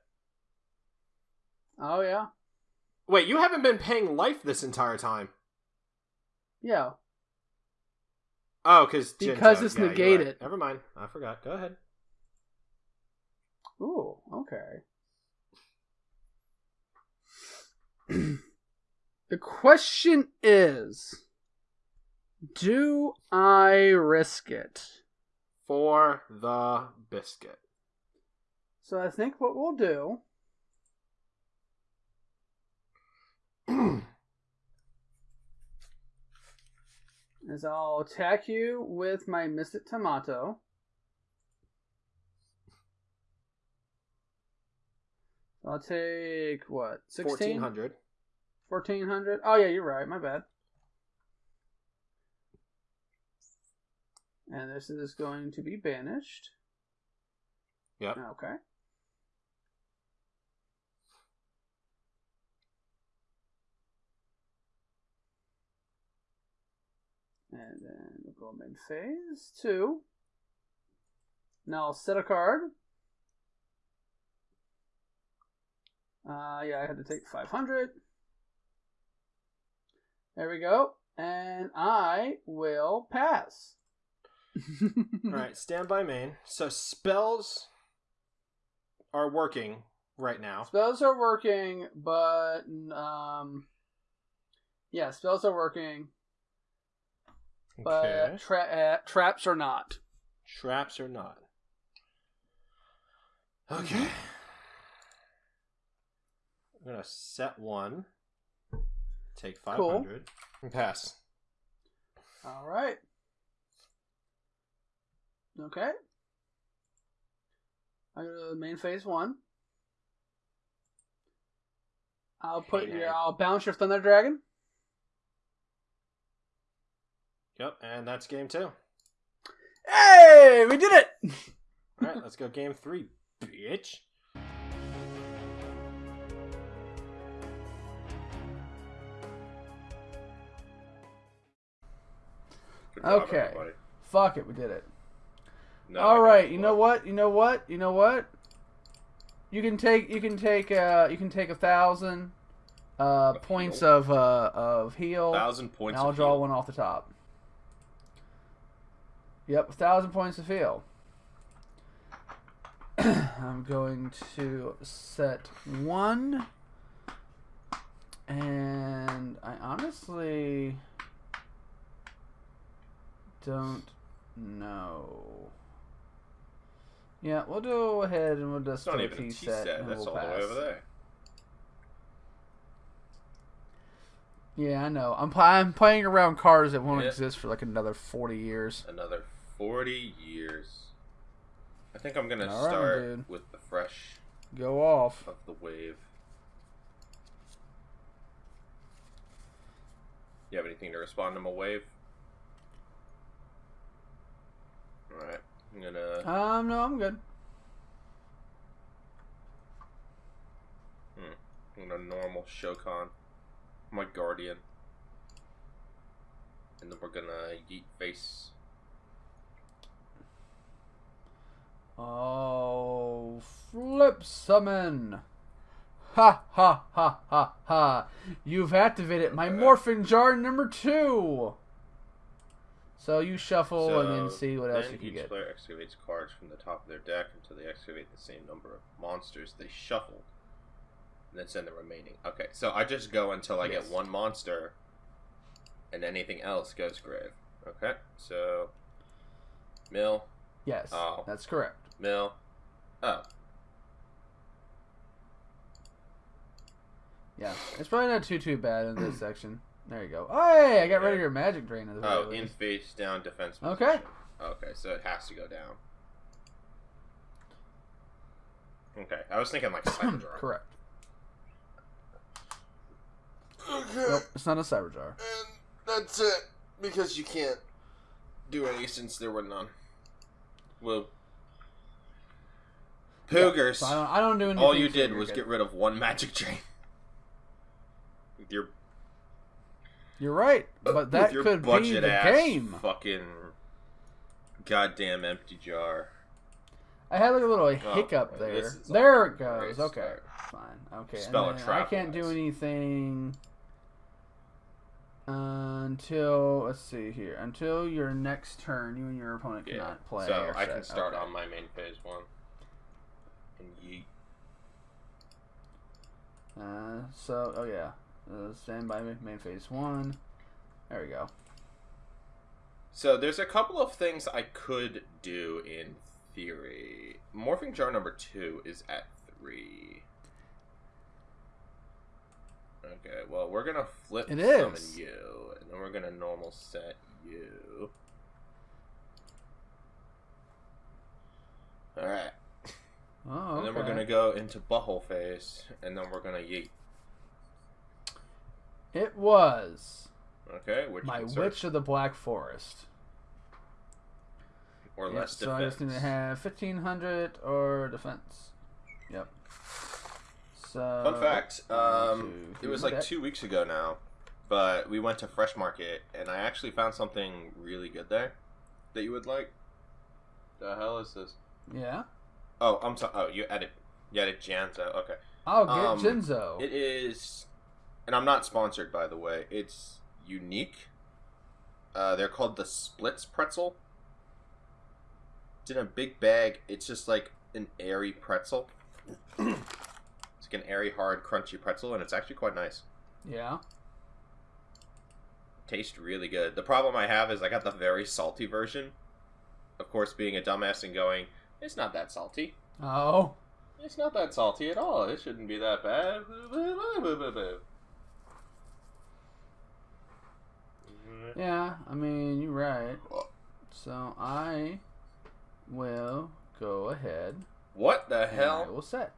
D: Oh yeah,
C: Wait, you haven't been paying life this entire time.
D: yeah.
C: Oh, because
D: Because it's negated.
C: Never mind. I forgot. Go ahead.
D: Ooh, okay. the question is Do I risk it?
C: For the biscuit.
D: So I think what we'll do is I'll attack you with my Mystic Tomato. I'll take what? 16?
C: Fourteen hundred.
D: 1400 oh yeah you're right my bad and this is going to be banished
C: Yep.
D: okay and then we'll go main phase two now I'll set a card uh yeah I had to take 500 there we go. And I will pass.
C: All right, stand by main. So spells are working
F: right now.
D: Spells are working, but um, yeah, spells are working, but
F: Okay.
D: tra- uh, traps are not.
F: Traps are not. Okay.
D: Mm-hmm.
F: I'm gonna set one. Take five hundred Cool. and pass.
D: All right. Okay. I go to the main phase one. I'll put
F: Hey,
D: your.
F: hey.
D: I'll bounce your thunder dragon.
F: Yep, and that's game two.
D: Hey, we did it!
F: All right, let's go game three, bitch.
C: Job,
D: Okay.
C: everybody.
D: Fuck it, we did it.
C: No,
D: All right, you know what? You know what? You know what? You can take you can take uh you can take a thousand uh
C: Of
D: points
C: heal?
D: of uh of heal.
C: thousand
D: and
C: points.
D: I'll draw
C: heal.
D: one off the top. Yep, a thousand points of heal. I'm going to set one, and I honestly don't know. Yeah, we'll go ahead and we'll just
C: It's not
D: a
C: even a
D: T
C: T
D: set.
C: set.
D: and
C: That's
D: we'll
C: all the way
D: pass.
C: over there.
D: Yeah, I know. I'm pl- I'm playing around cars that won't
C: Yeah.
D: exist for like another forty years.
C: Another forty years. I think I'm gonna start
D: dude.
C: with the fresh
D: Go off.
C: of the wave. You have anything to respond to my wave? Alright. I'm gonna
D: Um, no, I'm good.
C: I'm gonna normal Shokan. My guardian. And then we're gonna yeet face.
D: Oh, flip summon. Ha ha ha ha ha. You've activated my morphing jar number two. So you shuffle and then see what else
C: then
D: you can
C: each player excavates cards from the top of their deck until they excavate the same number of monsters they shuffled. And then send the remaining. Okay, so I just go until I
D: Yes.
C: get one monster, and anything else goes grave. Okay, so mill,
D: Yes,
C: Oh.
D: that's correct.
C: mill. Oh,
D: Yeah, it's probably not too too bad in this section. There you go. Oh, hey, I got rid of your magic drain. At the
C: oh, in face down defense.
D: Okay.
C: Position. Okay, so it has to go down. Okay, I was thinking like cyber jar.
D: correct.
C: Okay.
D: Nope, it's not a cyber jar.
C: And that's it. Because you can't do any since there were none. Well, Poogers.
D: So I don't, I don't do anything.
C: all you did was
D: good.
C: get rid of one magic drain. With your,
D: You're right, but that
C: your
D: could be the game.
C: fucking goddamn empty jar.
D: I had like a little
C: Oh,
D: hiccup there. There it
C: to a great
D: goes. Okay,
C: start.
D: fine. Okay,
C: Spell
D: I can't do anything until let's see here. Until your next turn, you and your opponent
C: Yeah.
D: cannot play.
C: so I
D: set.
C: can start
D: Okay.
C: on my main phase one. And yeet.
D: Uh, so oh yeah, uh, stand by me, main phase one. There we go.
C: So there's a couple of things I could do in theory. Morphing jar number two is at three. Okay, well we're gonna flip
D: It
C: summon
D: is.
C: you, and then we're gonna normal set you. Alright.
D: Oh,
C: And then we're gonna go into butthole phase, and then we're gonna yeet.
D: It was
C: Okay, which
D: my Witch of the Black Forest.
C: or
D: Yep,
C: less
D: so I just need to have fifteen hundred or defense. Yep. So
C: Fun fact, um, it was like
D: okay.
C: two weeks ago now, but we went to Fresh Market and I actually found something really good there that you would like. The hell is this?
D: Yeah,
C: Oh, I'm sorry. Oh, you added, you added Jinzo. Okay,
D: I'll get
C: Um,
D: Jinzo.
C: it is, and I'm not sponsored by the way. It's unique. Uh, they're called the Splits Pretzel. It's in a big bag. It's just like an airy pretzel. It's like an airy, hard, crunchy pretzel, and it's actually quite nice.
D: Yeah.
C: Tastes really good. The problem I have is I got the very salty version. Of course, being a dumbass and going, it's not that salty.
D: Oh.
C: It's not that salty at all. It shouldn't be that bad.
D: Yeah, I mean, you're right. So I will go ahead.
C: What the
D: and I
C: hell?
D: will set.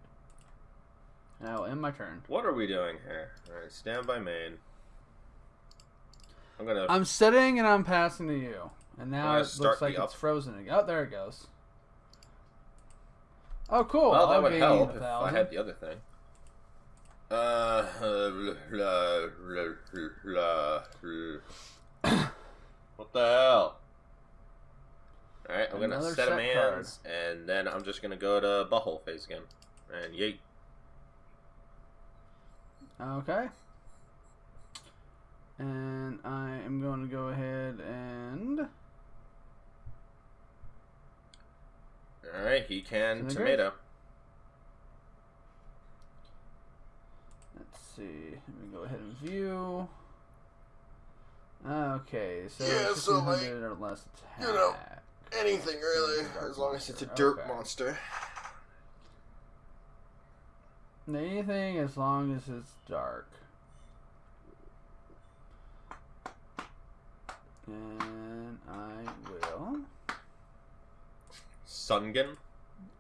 D: And I will end my turn.
C: What are we doing here? Alright, stand by main. I'm gonna.
D: I'm setting and I'm passing to you. And now it looks like it's frozen again. Oh, there it goes. Oh, cool.
C: well, that
D: I'll
C: would help if I had the other thing. Uh, la, la, la, la. What the hell? Alright, I'm gonna set a man's, and then I'm just gonna go to butthole phase again. And yeet.
D: Okay. And I am going to go ahead and
C: Alright, he can tomato.
D: let's see. Let me go ahead and view. Okay, so
C: Yeah,
D: it's
C: so,
D: 1500 or less attack.
C: you know, Anything really, as long as it's a dirt
D: okay.
C: monster.
D: Anything as long as it's dark. And I will
C: Sangan.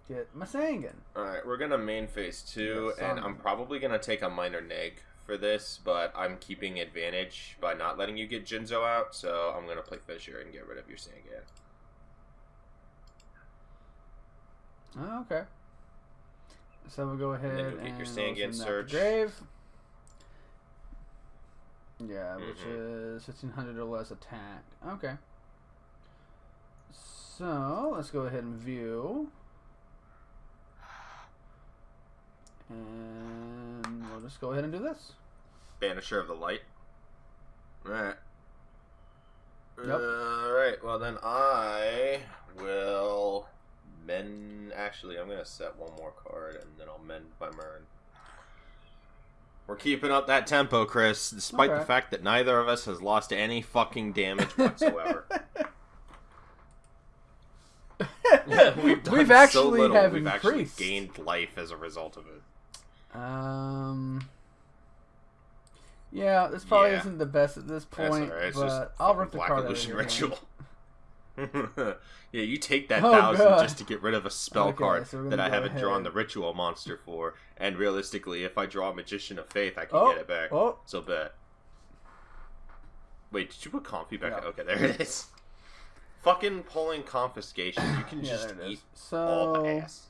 D: get my Sangan.
C: Alright, we're gonna main phase two, and I'm probably gonna take a minor neg for this, but I'm keeping advantage by not letting you get Jinzo out, so I'm gonna play Fissure and get rid of your Sangan.
D: Oh, okay. So we'll go ahead and,
C: get your Sangan
D: to
C: search.
D: grave. Yeah, which
C: Mhm.
D: is fifteen hundred or less attack. Okay. So let's go ahead and view. And we'll just go ahead and do this.
C: Banisher of the Light. Alright.
D: Yep.
C: Alright, well then I will mend. Actually, I'm gonna set one more card and then I'll mend my Mern. We're keeping up that tempo, Chris, despite the fact that neither of us has lost any fucking damage whatsoever. we've
D: We've
C: so
D: actually
C: little,
D: have
C: we've actually
D: increased.
C: gained life as a result of it.
D: Um. Yeah, this probably
C: Yeah.
D: isn't the best at this point,
C: alright, it's
D: but I'll rip the
C: Black
D: card
C: Illusion. Ritual. yeah, you take that
D: Oh,
C: thousand
D: God.
C: just to get rid of a spell
D: Okay,
C: card
D: so
C: that I haven't drawn the ritual monster for, and realistically, if I draw a Magician of Faith, I can
D: Oh,
C: get it back.
D: oh.
C: So bet. Wait, did you put Comfy back?
D: Yeah.
C: Okay, there it is. Fucking pulling confiscation. You can
D: Yeah,
C: just eat
D: is.
C: all the
D: So
C: ass.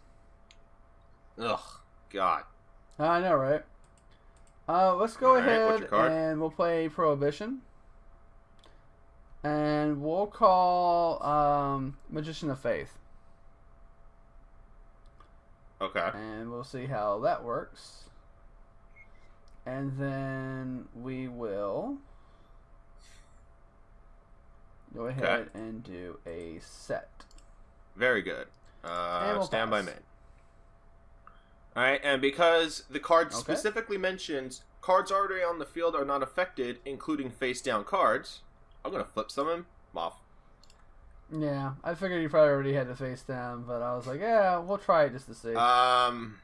C: Ugh, God.
D: I know, right? Uh, let's go
C: what's
D: ahead
C: card?
D: and we'll play Prohibition, and we'll call um, Magician of Faith,
C: Okay.
D: and we'll see how that works. And then we will go ahead and do a set.
C: Very good. Uh, stand by
D: pass.
C: Main. Alright, and because the card
D: Okay.
C: specifically mentions cards already on the field are not affected, including face down cards, I'm gonna flip some of them off.
D: Yeah, I figured you probably already had the face down, but I was like, yeah, we'll try it just to see.
C: Um.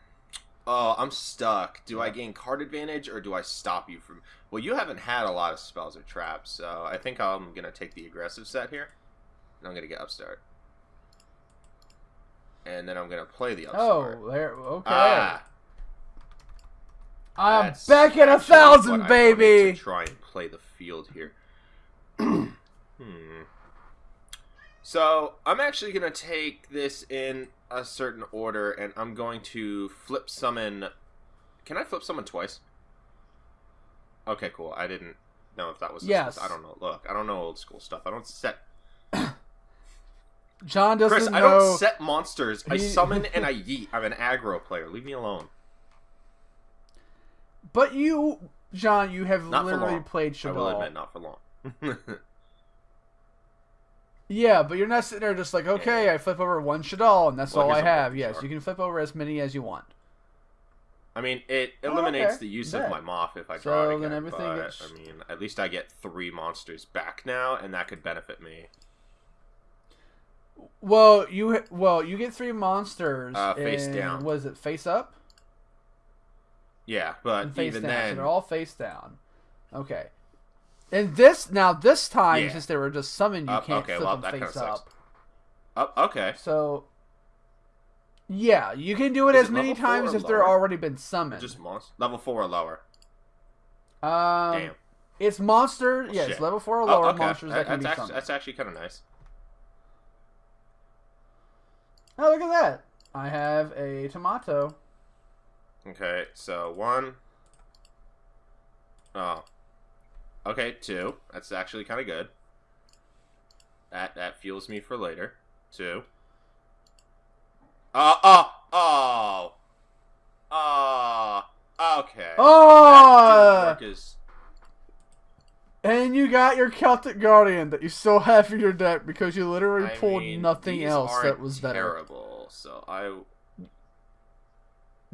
C: Oh, I'm stuck. Do I gain card advantage or do I stop you from? Well, you haven't had a lot of spells or traps, so I think I'm gonna take the aggressive set here. And I'm gonna get upstart. And then I'm gonna play the upstart.
D: oh, there. Okay.
C: Ah,
D: I'm
C: that's
D: back at a thousand, baby.
C: To try and play the field here. hmm. So I'm actually gonna take this in a certain order, and I'm going to flip summon. Can I flip summon twice? Okay, cool. I didn't know if that was.
D: Yes.
C: I don't know. Look, I don't know old school stuff. I don't set.
D: John doesn't
C: Chris,
D: know.
C: I don't set monsters. I summon and I yeet. I'm an aggro player. Leave me alone.
D: But you, John, you have
C: Not
D: literally played
C: I will admit, not for long.
D: Yeah, but you're not sitting there just like, okay, I flip over one Shadal and that's
C: Well,
D: all I have. Yes,
C: chart.
D: you can flip over as many as you want.
C: I mean, it
D: Oh,
C: eliminates
D: okay.
C: the use
D: Bet.
C: of my Moth if I
D: So
C: draw it
D: then everything
C: but,
D: gets-
C: I mean, at least I get three monsters back now, and that could benefit me.
D: Well, you well you get three monsters.
C: Uh, face
D: in-
C: down.
D: Was it face up?
C: Yeah, but
D: and face
C: even
D: down. So
C: then,
D: they're all face down. Okay. And this now this time
C: Yeah.
D: since they were just summoned, you
C: Up,
D: can't
C: okay,
D: flip
C: well,
D: them
C: that
D: face
C: sucks.
D: up.
C: oh, okay.
D: So yeah, you can do it
C: Is
D: as
C: it
D: many times if they're already been summoned.
C: Just monster level four or lower.
D: um,
C: Damn.
D: It's monster.
C: Well,
D: Yeah, it's level four or
C: Oh,
D: lower
C: okay.
D: monsters that,
C: That-
D: can be
C: actually,
D: summoned.
C: that's actually kind of nice.
D: Oh, look at that! I have a tomato.
C: Okay, so one. Oh. Okay, two. That's actually kind of good. That that fuels me for later. Two. Uh, uh, oh, oh, oh. Oh. Okay. That
D: Oh,
C: didn't work as-
D: and you got your Celtic Guardian that you still have in your deck because you literally
C: I
D: pulled
C: mean,
D: nothing else that was better.
C: terrible. So I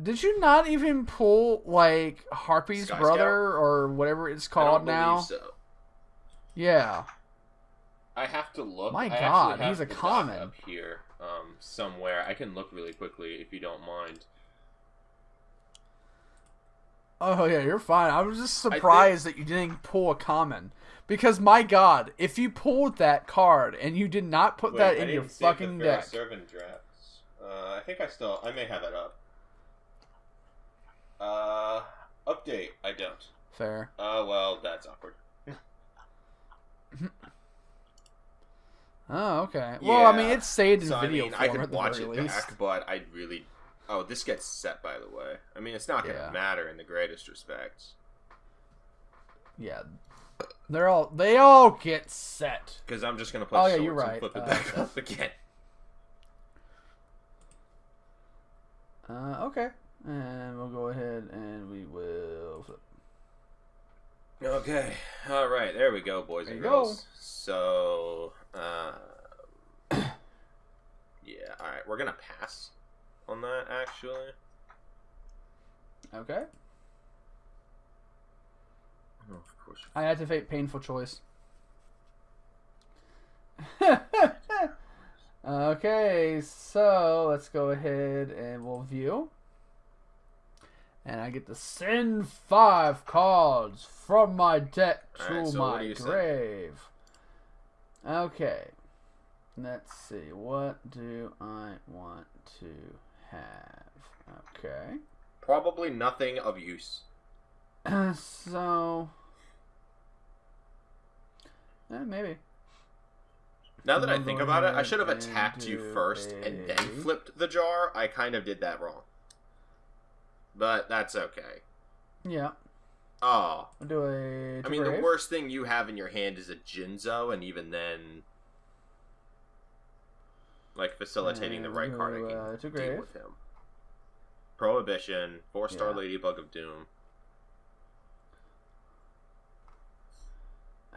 D: Did you not even pull like Harpie's
C: Sky
D: brother
C: Scout?
D: or whatever it's called now?
C: so.
D: Yeah.
C: I have to look.
D: My God, he's a common.
C: up here, um, somewhere. I can look really quickly if you don't mind.
D: Oh yeah, you're fine. I was just surprised that you didn't pull a common. Because my God, if you pulled that card and you did not put that in your fucking deck,
C: Servant drafts. Uh, I think I still. I may have it up. Uh, update. I don't.
D: fair.
C: Uh, well, that's awkward.
D: Oh, okay. Well, I mean, it's saved in
C: So I
D: video
C: mean,
D: form
C: I
D: at the
C: watch
D: very
C: it
D: least.
C: back, but I really. Oh, this gets set by the way. I mean, it's not gonna
D: Yeah.
C: matter in the greatest respects
D: Yeah, they're all they all get set.
C: because I'm just gonna play
D: Oh, yeah, you're right.
C: flip it
D: Uh,
C: back up again.
D: Uh, okay, and we'll go ahead and we will flip.
C: Okay. All right. There we go, boys
D: There
C: and
D: you go.
C: girls. So, uh, yeah. All right. We're gonna pass on that. Actually.
D: Okay,
C: Oh, of course.
D: I had to make painful choice. okay, so let's go ahead and we'll view. And I get to send five cards from my deck to
C: Alright, so
D: my
C: you say?
D: grave. Okay. Let's see. What do I want to have? Okay.
C: Probably nothing of use.
D: so. Eh, maybe.
C: Now that I think about it, I should have attacked you first and then flipped the jar. I kind of did that wrong. But that's okay.
D: Yeah.
C: Oh,
D: do a.
C: I mean, the worst thing you have in your hand is a Jinzo, and even then, like facilitating the right card, I
D: go,
C: can
D: uh, to
C: deal with him. Prohibition, four star
D: Yeah.
C: Ladybug of Doom.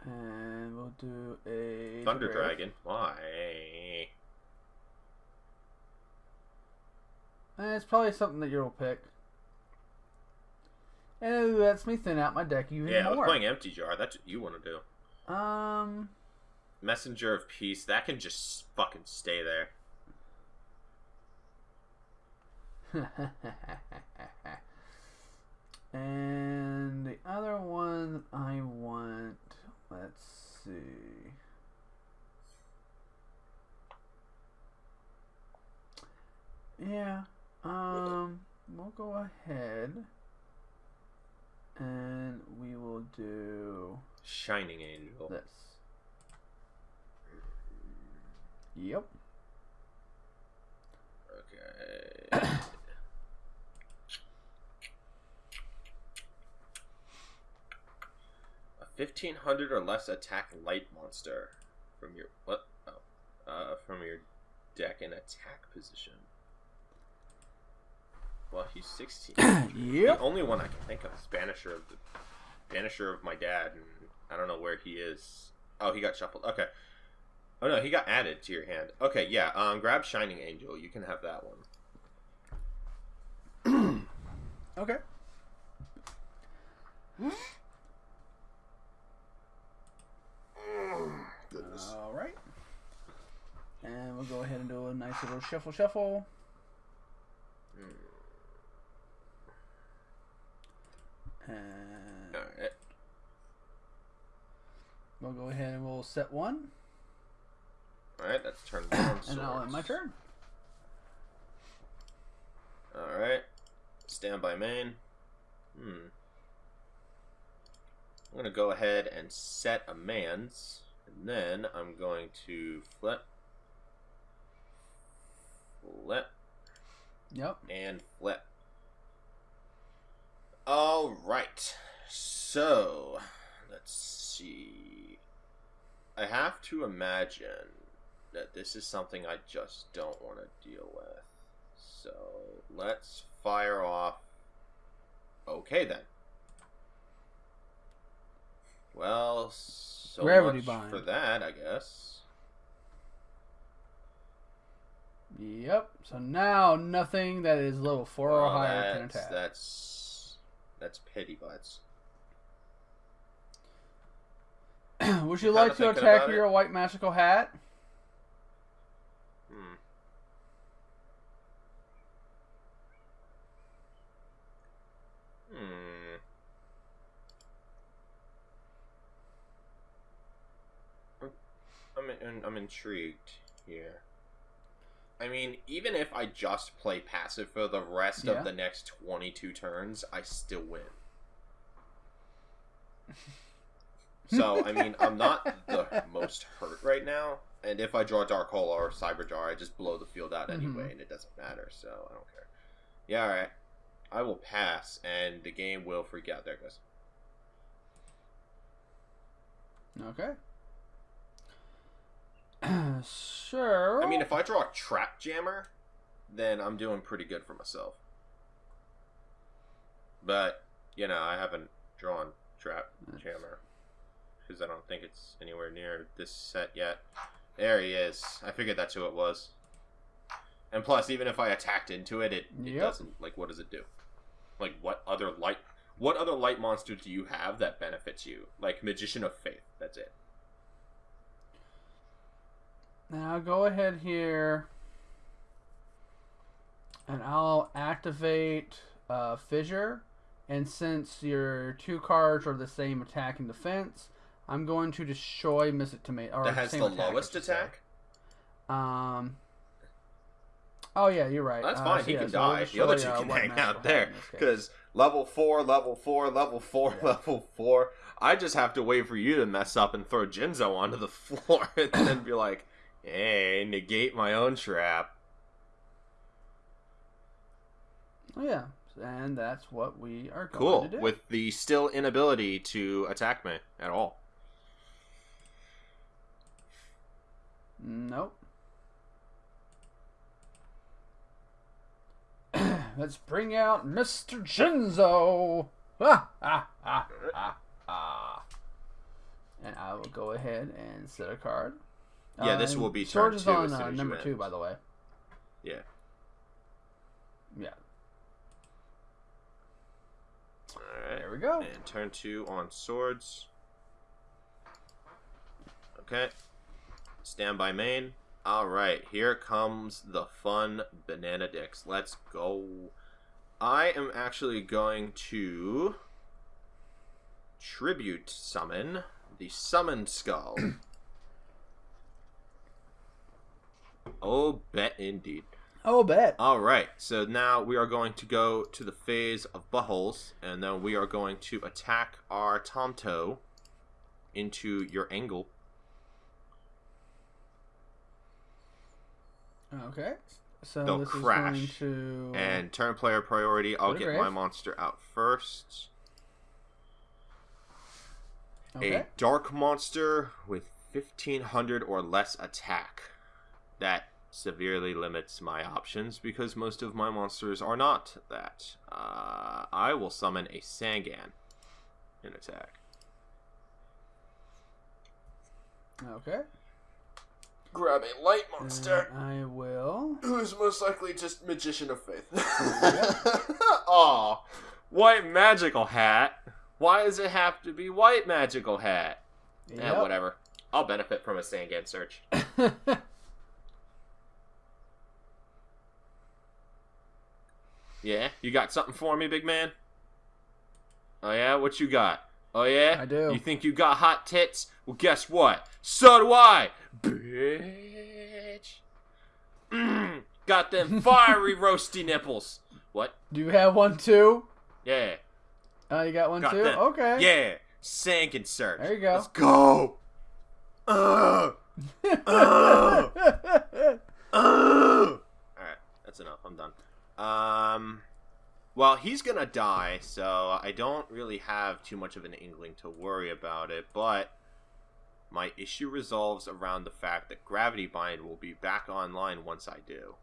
D: And we'll do a.
C: Thunder
D: grave.
C: Dragon. Why?
D: Eh, it's probably something that you'll pick. And it lets me thin out my deck even
C: Yeah, I was playing Empty Jar. That's what you want to do.
D: Um.
C: Messenger of Peace. That can just fucking stay there.
D: and the other one I want, let's see. Yeah, um, we'll go ahead and we will do
C: Shining Angel.
D: this. Yep.
C: Okay. A fifteen hundred or less attack light monster from your what? Oh, uh, from your deck in attack position. Well, he's sixteen.
D: Yep.
C: The only one I can think of is Banisher of the Banisher of my dad, and I don't know where he is. Oh, he got shuffled. Okay. Oh no, he got added to your hand. Okay, yeah. Um, grab Shining Angel. You can have that one.
D: Okay.
C: Goodness.
D: All right. And we'll go ahead and do a nice little shuffle shuffle. And
C: Alright.
D: we'll go ahead and we'll set one.
C: Alright, that's turn one.
D: And I'll end my turn.
C: Alright. Stand by main. Hmm. I'm gonna go ahead and set a man's, and then I'm going to flip, flip,
D: Yep.
C: and flip. Alright. So, let's see. I have to imagine that this is something I just don't want to deal with. So, let's fire off. Okay then. Well, so
D: Gravity
C: much
D: bind.
C: for that, I guess.
D: Yep. So now nothing that is level four or higher can
C: that's,
D: attack.
C: that's that's pity butts.
D: Would you like to attack your
C: it.
D: white magical hat?
C: Hmm. Hmm. I'm in, I'm intrigued here. I mean, even if I just play passive for the rest
D: Yeah.
C: of the next 22 turns, I still win. So, I mean, I'm not the most hurt right now. And if I draw Dark Hole or Cyber Jar, I just blow the field out anyway,
D: Mhm.
C: and it doesn't matter, so I don't care. Yeah, alright. I will pass, and the game will freak out. There it goes.
D: Okay. sure.
C: I mean, if I draw a Trap Jammer, then I'm doing pretty good for myself. But, you know, I haven't drawn Trap Jammer. Because I don't think it's anywhere near this set yet. There he is. I figured that's who it was. And plus, even if I attacked into it, it, it
D: Yep.
C: doesn't. Like, what does it do? Like, what other light. What other light monster do you have that benefits you? Like Magician of Faith. That's it.
D: Now go ahead here, and I'll activate uh, Fissure. And since your two cards are the same attack and defense, I'm going to destroy Mystic Tomato. Or
C: that has the
D: attack,
C: lowest attack.
D: Um. Oh yeah, you're right.
C: That's
D: Uh,
C: fine.
D: so
C: he
D: yeah,
C: can
D: so
C: die. The other two
D: uh,
C: can hang out there
D: in this case.
C: because level four, level four, level four,
D: Yeah.
C: level four. I just have to wait for you to mess up and throw Jinzo onto the floor and then be like, "Hey, negate my own trap."
D: Oh yeah, and that's what we are going
C: Cool.
D: to do.
C: With the still inability to attack me at all.
D: Nope. Let's bring out Mr. Jinzo. Ah, ah, ah, ah, ah. And I will go ahead and set a card.
C: Yeah, this
D: Uh,
C: will be turn
D: is
C: two
D: on uh, number two, by the way.
C: Yeah.
D: Yeah,
C: All right.
D: there we go.
C: And turn two on swords. Okay. Stand by main. Alright, here comes the fun banana dicks. Let's go. I am actually going to tribute summon the summon skull. oh, bet indeed.
D: Oh, bet.
C: All right, so now we are going to go to the phase of buttholes, and then we are going to attack our Tomato into your angle.
D: Okay. So
C: They'll
D: this
C: crash,
D: is going to
C: And turn player priority, I'll get my monster out first.
D: okay.
C: A dark monster with 1500 or less attack. That severely limits my options because most of my monsters are not that. Uh, I will summon a Sangan in attack.
D: Okay.
C: Grab a light
D: And uh, I will.
C: Who's most likely just Magician of Faith. Aw. White magical hat. Why does it have to be white magical hat? Yeah,
D: Yep.
C: whatever. I'll benefit from a Sangan search. Yeah, you got something for me, big man? Oh yeah, what you got? Oh yeah,
D: I do.
C: You think you got hot tits? Well, guess what? So do I, bitch. Mm, got them fiery roasty nipples. What?
D: Do you have one too?
C: Yeah,
D: Oh, you got one
C: got
D: too?
C: them.
D: Okay.
C: Yeah, Sangan search.
D: There you go.
C: Let's go. Uh, uh, uh. All right, that's enough. I'm done. Um, well, he's gonna die, so I don't really have too much of an inkling to worry about it. But my issue resolves around the fact that Gravity Bind will be back online once I do.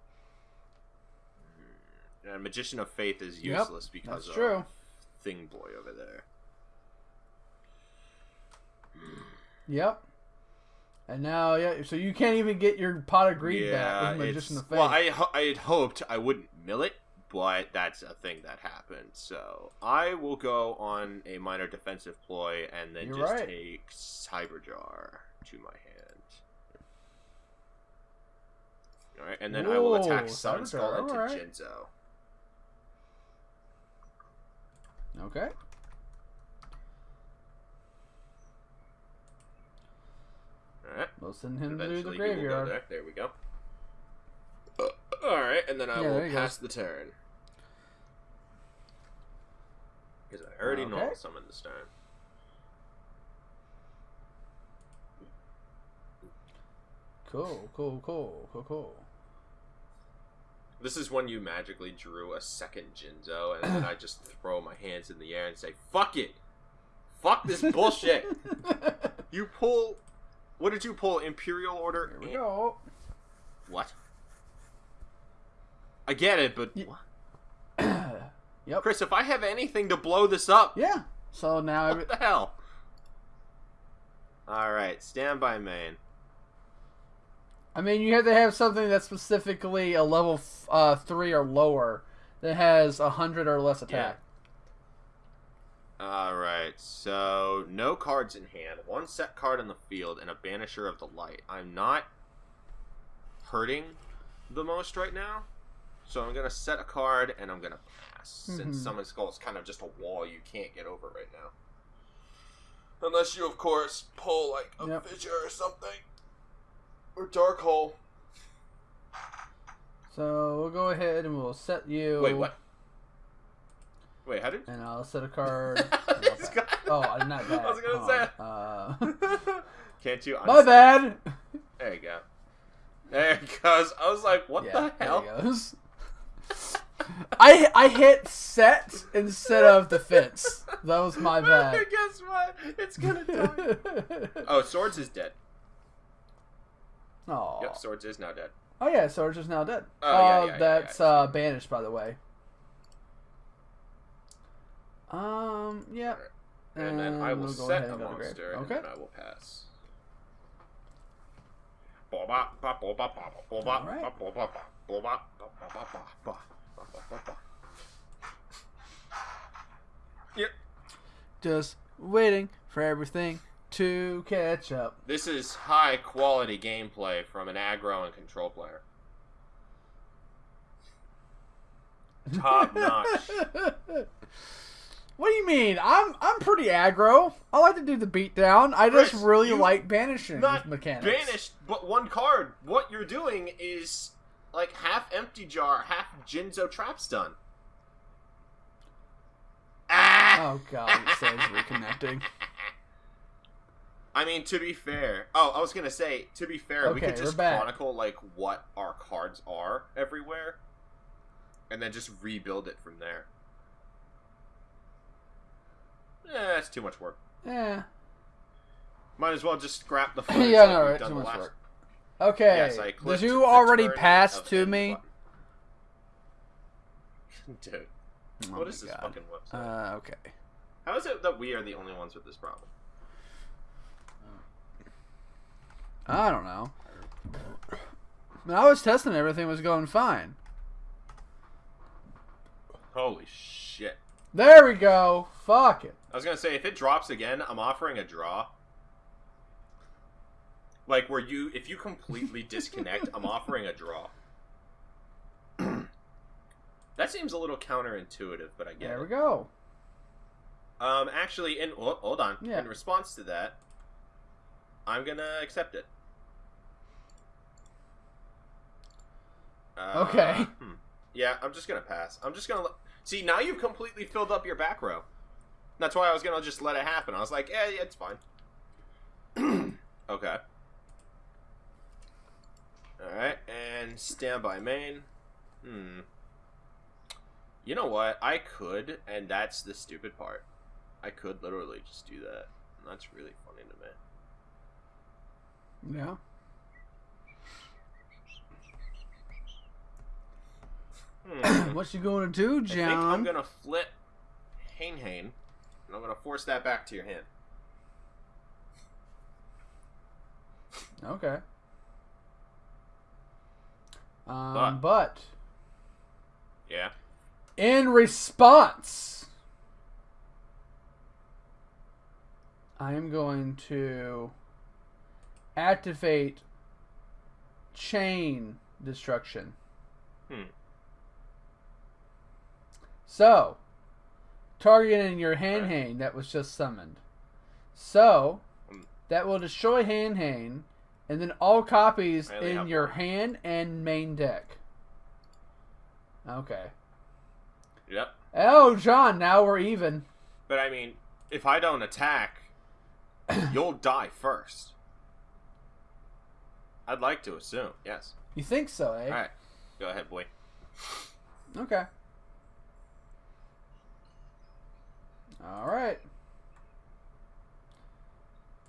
C: Hmm, And Magician of Faith is
D: Yep,
C: useless because
D: that's
C: of
D: true.
C: Thing Boy over there.
D: Yep. And now, yeah, so you can't even get your pot of greed back with Magician of Faith.
C: Well, I I had hoped I wouldn't mill it, but that's a thing that happened. So I will go on a minor defensive ploy and then
D: You're
C: just
D: right.
C: take Cyberjar to my hand. All right, and then I will attack Sun Skull into
D: alright.
C: Jinzo.
D: Okay.
C: All right.
D: We'll send him to
C: Eventually
D: the
C: he will go
D: graveyard.
C: there. There we go. All right, and then I
D: Yeah,
C: will pass the turn. Because I already know
D: Okay.
C: I'll summon this turn.
D: Cool, cool, cool, cool, cool.
C: This is when you magically drew a second Jinzo, and then I just throw my hands in the air and say, "Fuck it, fuck this bullshit." you pull. What did you pull? Imperial Order.
D: Here we go.
C: What? I get it, but what?
D: Yep.
C: Chris, if I have anything to blow this up,
D: Yeah. So now, every-
C: what the hell? All right, stand by main.
D: I mean, you have to have something that's specifically a level f- uh, three or lower that has a hundred or less attack. Yeah.
C: All right, so no cards in hand, one set card on the field, and a Banisher of the Light. I'm not hurting the most right now, so I'm gonna set a card and I'm gonna pass. Since
D: Mhm.
C: Summon Skull is kind of just a wall you can't get over right now, unless you, of course, pull like a
D: Yep.
C: fissure or something, or Dark Hole.
D: So we'll go ahead and we'll set you.
C: Wait, what? Wait, how did?
D: And I'll set a card. Oh, I'm not that.
C: I was gonna
D: Hold
C: say.
D: Uh,
C: Can't you?
D: my bad.
C: There you go. There it goes. I was like, what
D: yeah,
C: the hell?
D: There it goes. I I hit set instead of defense. That was my bad.
C: Guess what? It's gonna die. oh, Swords is dead.
D: Aw.
C: Yep, Swords is now dead.
D: Oh yeah, swords is now dead.
C: Oh, yeah,
D: Uh,
C: yeah, yeah,
D: that's
C: yeah.
D: uh banished, by the way. Um. Yeah.
C: Alright. And then I will
D: we'll
C: set
D: ahead
C: a
D: and go to grave.
C: monster, and
D: Okay.
C: then I will pass. Boba, ba, Yep.
D: Just waiting for everything to catch up.
C: This is high quality gameplay from an aggro and control player. Top notch.
D: What do you mean? I'm I'm pretty aggro. I like to do the beatdown. I just
C: Chris,
D: really like banishing
C: not
D: mechanics.
C: Banished, but one card. What you're doing is like half empty jar, half Jinzo trap stun. Ah!
D: Oh god, it says reconnecting.
C: I mean, to be fair. Oh, I was gonna say, to be fair, we
D: Okay,
C: could
D: we're
C: just chronicle like what our cards are everywhere, and then just rebuild it from there. Eh, that's too much work.
D: Yeah.
C: Might as well just scrap the
D: yeah,
C: like
D: no, right.
C: done
D: Too
C: the
D: much
C: last.
D: work. Okay.
C: Yes, I
D: Did you already pass to me?
C: Dude,
D: Oh
C: what this
D: God.
C: fucking website?
D: Uh, okay.
C: How is it that we are the only ones with this problem?
D: I don't know. When I was testing, everything was going fine.
C: Holy shit.
D: There we go. Fuck it.
C: I was gonna say if it drops again, I'm offering a draw. Like where you, if you completely disconnect, I'm offering a draw. that seems a little counterintuitive, but I get
D: There
C: it.
D: we go.
C: Um, actually, in oh, hold on.
D: Yeah.
C: In response to that, I'm gonna accept it. Uh,
D: Okay.
C: hmm. Yeah, I'm just gonna pass. I'm just gonna let... see. Now you've completely filled up your back row. That's why I was gonna just let it happen. I was like, yeah, yeah, it's fine. okay. All right, and standby main. Hmm. You know what? I could, and that's the stupid part. I could literally just do that. And that's really funny to me.
D: Yeah.
C: Hmm.
D: What you gonna do,
C: I think I'm gonna flip Hane-Hane, and I'm gonna force that back to your hand.
D: Okay. Um, but
C: Yeah.
D: in response, I am going to activate chain destruction.
C: Hmm.
D: So, targeting your Hane-Hane that was just summoned. So,
C: Hmm.
D: that will destroy Hane-Hane, and then all copies
C: only
D: in your
C: one.
D: hand and main deck. Okay.
C: Yep.
D: Oh, John, now we're even.
C: But I mean, if I don't attack, you'll die first. I'd like to assume. Yes.
D: You think so, eh?
C: All right. Go ahead, boy.
D: Okay. All right.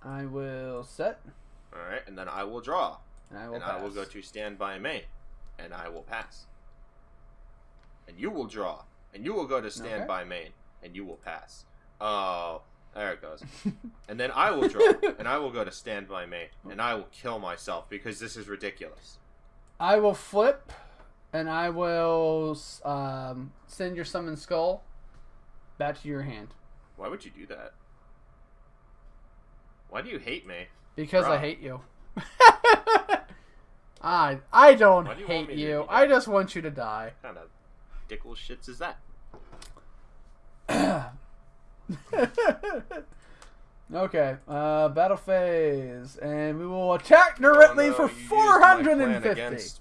D: I will set,
C: All right, and then I will draw,
D: and I will
C: and. I will go to standby main, and I will pass. And you will draw, and you will go to standby main, and you will pass. Oh, there it goes. and then I will draw, and I will go to standby main, and I will kill myself because this is ridiculous.
D: I will flip, and I will um, send your summon skull back to your hand
C: Why would you do that? Why do you hate me?
D: Because I hate you. I I don't
C: do you
D: hate you. I just want you to die.
C: What kind of dickle shits is that?
D: okay, uh, battle phase, and we will attack directly
C: Oh, no,
D: for
C: you used my
D: four hundred and fifty.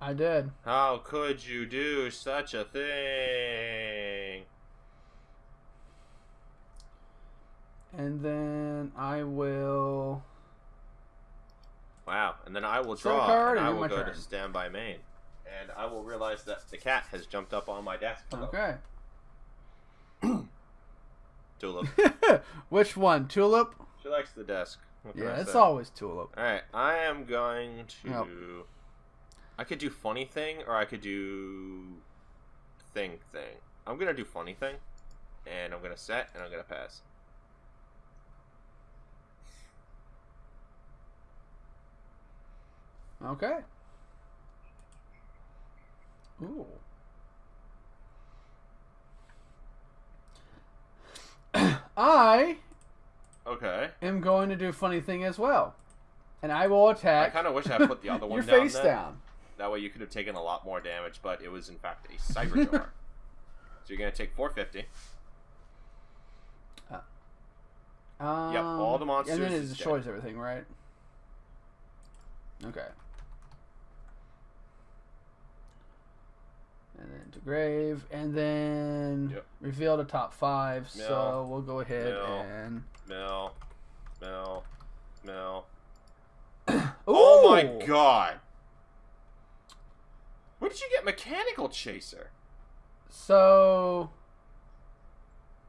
D: I did.
C: How could you do such a thing?
D: And then I will.
C: Wow. And then I will
D: Draw card
C: and I will go
D: turn.
C: to standby main. And I will realize that the cat has jumped up on my desk. Hello.
D: Okay.
C: Tulip.
D: Which one? Tulip?
C: she likes the desk. What
D: Yeah, it's always Tulip.
C: Alright, I am going to.
D: Yep.
C: I could do funny thing, or I could do thing thing. I'm gonna do funny thing, and I'm gonna set, and I'm gonna pass.
D: Okay. Ooh. I
C: Okay.
D: am going to do a funny thing as well, and I will attack.
C: I kind of wish I put the other one
D: your
C: down.
D: face
C: then.
D: down.
C: That way you could have taken a lot more damage, but it was in fact a cyber jar. so you're gonna take 450.
D: Um,
C: all the monsters
D: And then it destroys everything, right? Okay. And then to grave, and then
C: Yep.
D: reveal the top five.
C: Mill.
D: So we'll go ahead
C: Mill.
D: and.
C: Mill, mill.
D: Ooh!
C: Oh my god! Where did you get mechanical chaser?
D: So.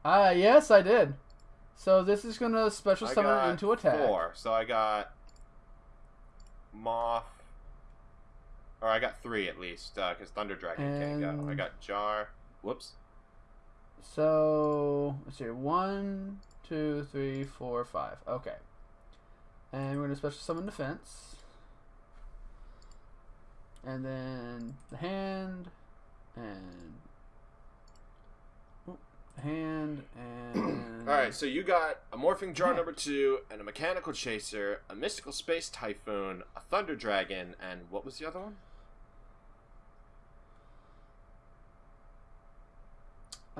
D: Uh, yes, I did. So this is gonna special
C: I
D: summon into attack.
C: Four. So I got moth, or I got three at least, uh, because Thunder Dragon can't go. I got jar. Whoops.
D: So let's see, one, two, three, four, five. Okay, and we're gonna special summon defense, and then the hand, and hand and
C: All right, so you got a morphing jar number two, and a mechanical chaser, a mystical space typhoon, a thunder dragon, and what was the other one?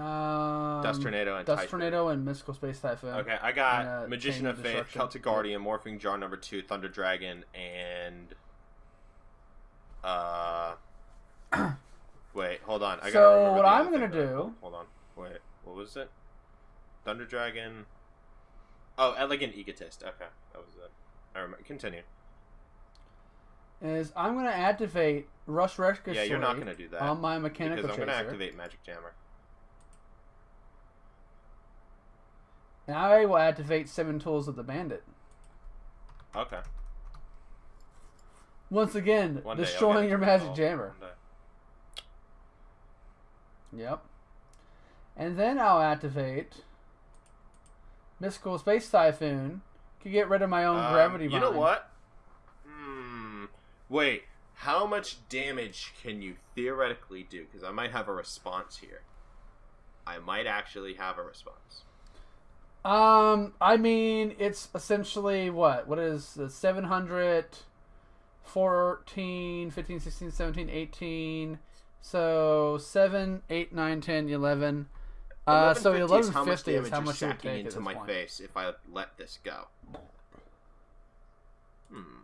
D: Um,
C: Dust tornado and
D: Dust tornado and mystical space typhoon.
C: Okay, I got
D: And, uh,
C: magician of
D: of
C: faith, Celtic guardian, morphing jar number two, thunder dragon, and uh, wait, hold on. I
D: So, what I'm gonna
C: thing.
D: do-
C: Hold on. Wait, what was it? Thunder dragon. Oh, elegant egotist. Okay, that was it. I remember. Continue.
D: Is I'm gonna activate Rush Rescue
C: Yeah, you're not gonna do that
D: on my mechanical
C: because I'm
D: chaser,
C: gonna activate magic jammer.
D: And I will activate Seven Tools of the Bandit.
C: Okay.
D: Once again,
C: One day I'll get
D: destroying
C: it
D: your magic
C: resolve.
D: jammer.
C: One day.
D: Yep. And then I'll activate Mystical Space Typhoon to get rid of my own
C: Um,
D: gravity
C: You know
D: mine.
C: what? Hmm. Wait. How much damage can you theoretically do? Because I might have a response here. I might actually have a response.
D: Um, I mean, it's essentially what? What is the 700, 14, 15, 16, 17, 18. So 7, 8, 9, 10, 11. Uh, so
C: 1150 is how much
D: 1150 is
C: damage
D: how much you would
C: sacking into my
D: point.
C: face if I let this go. Hmm.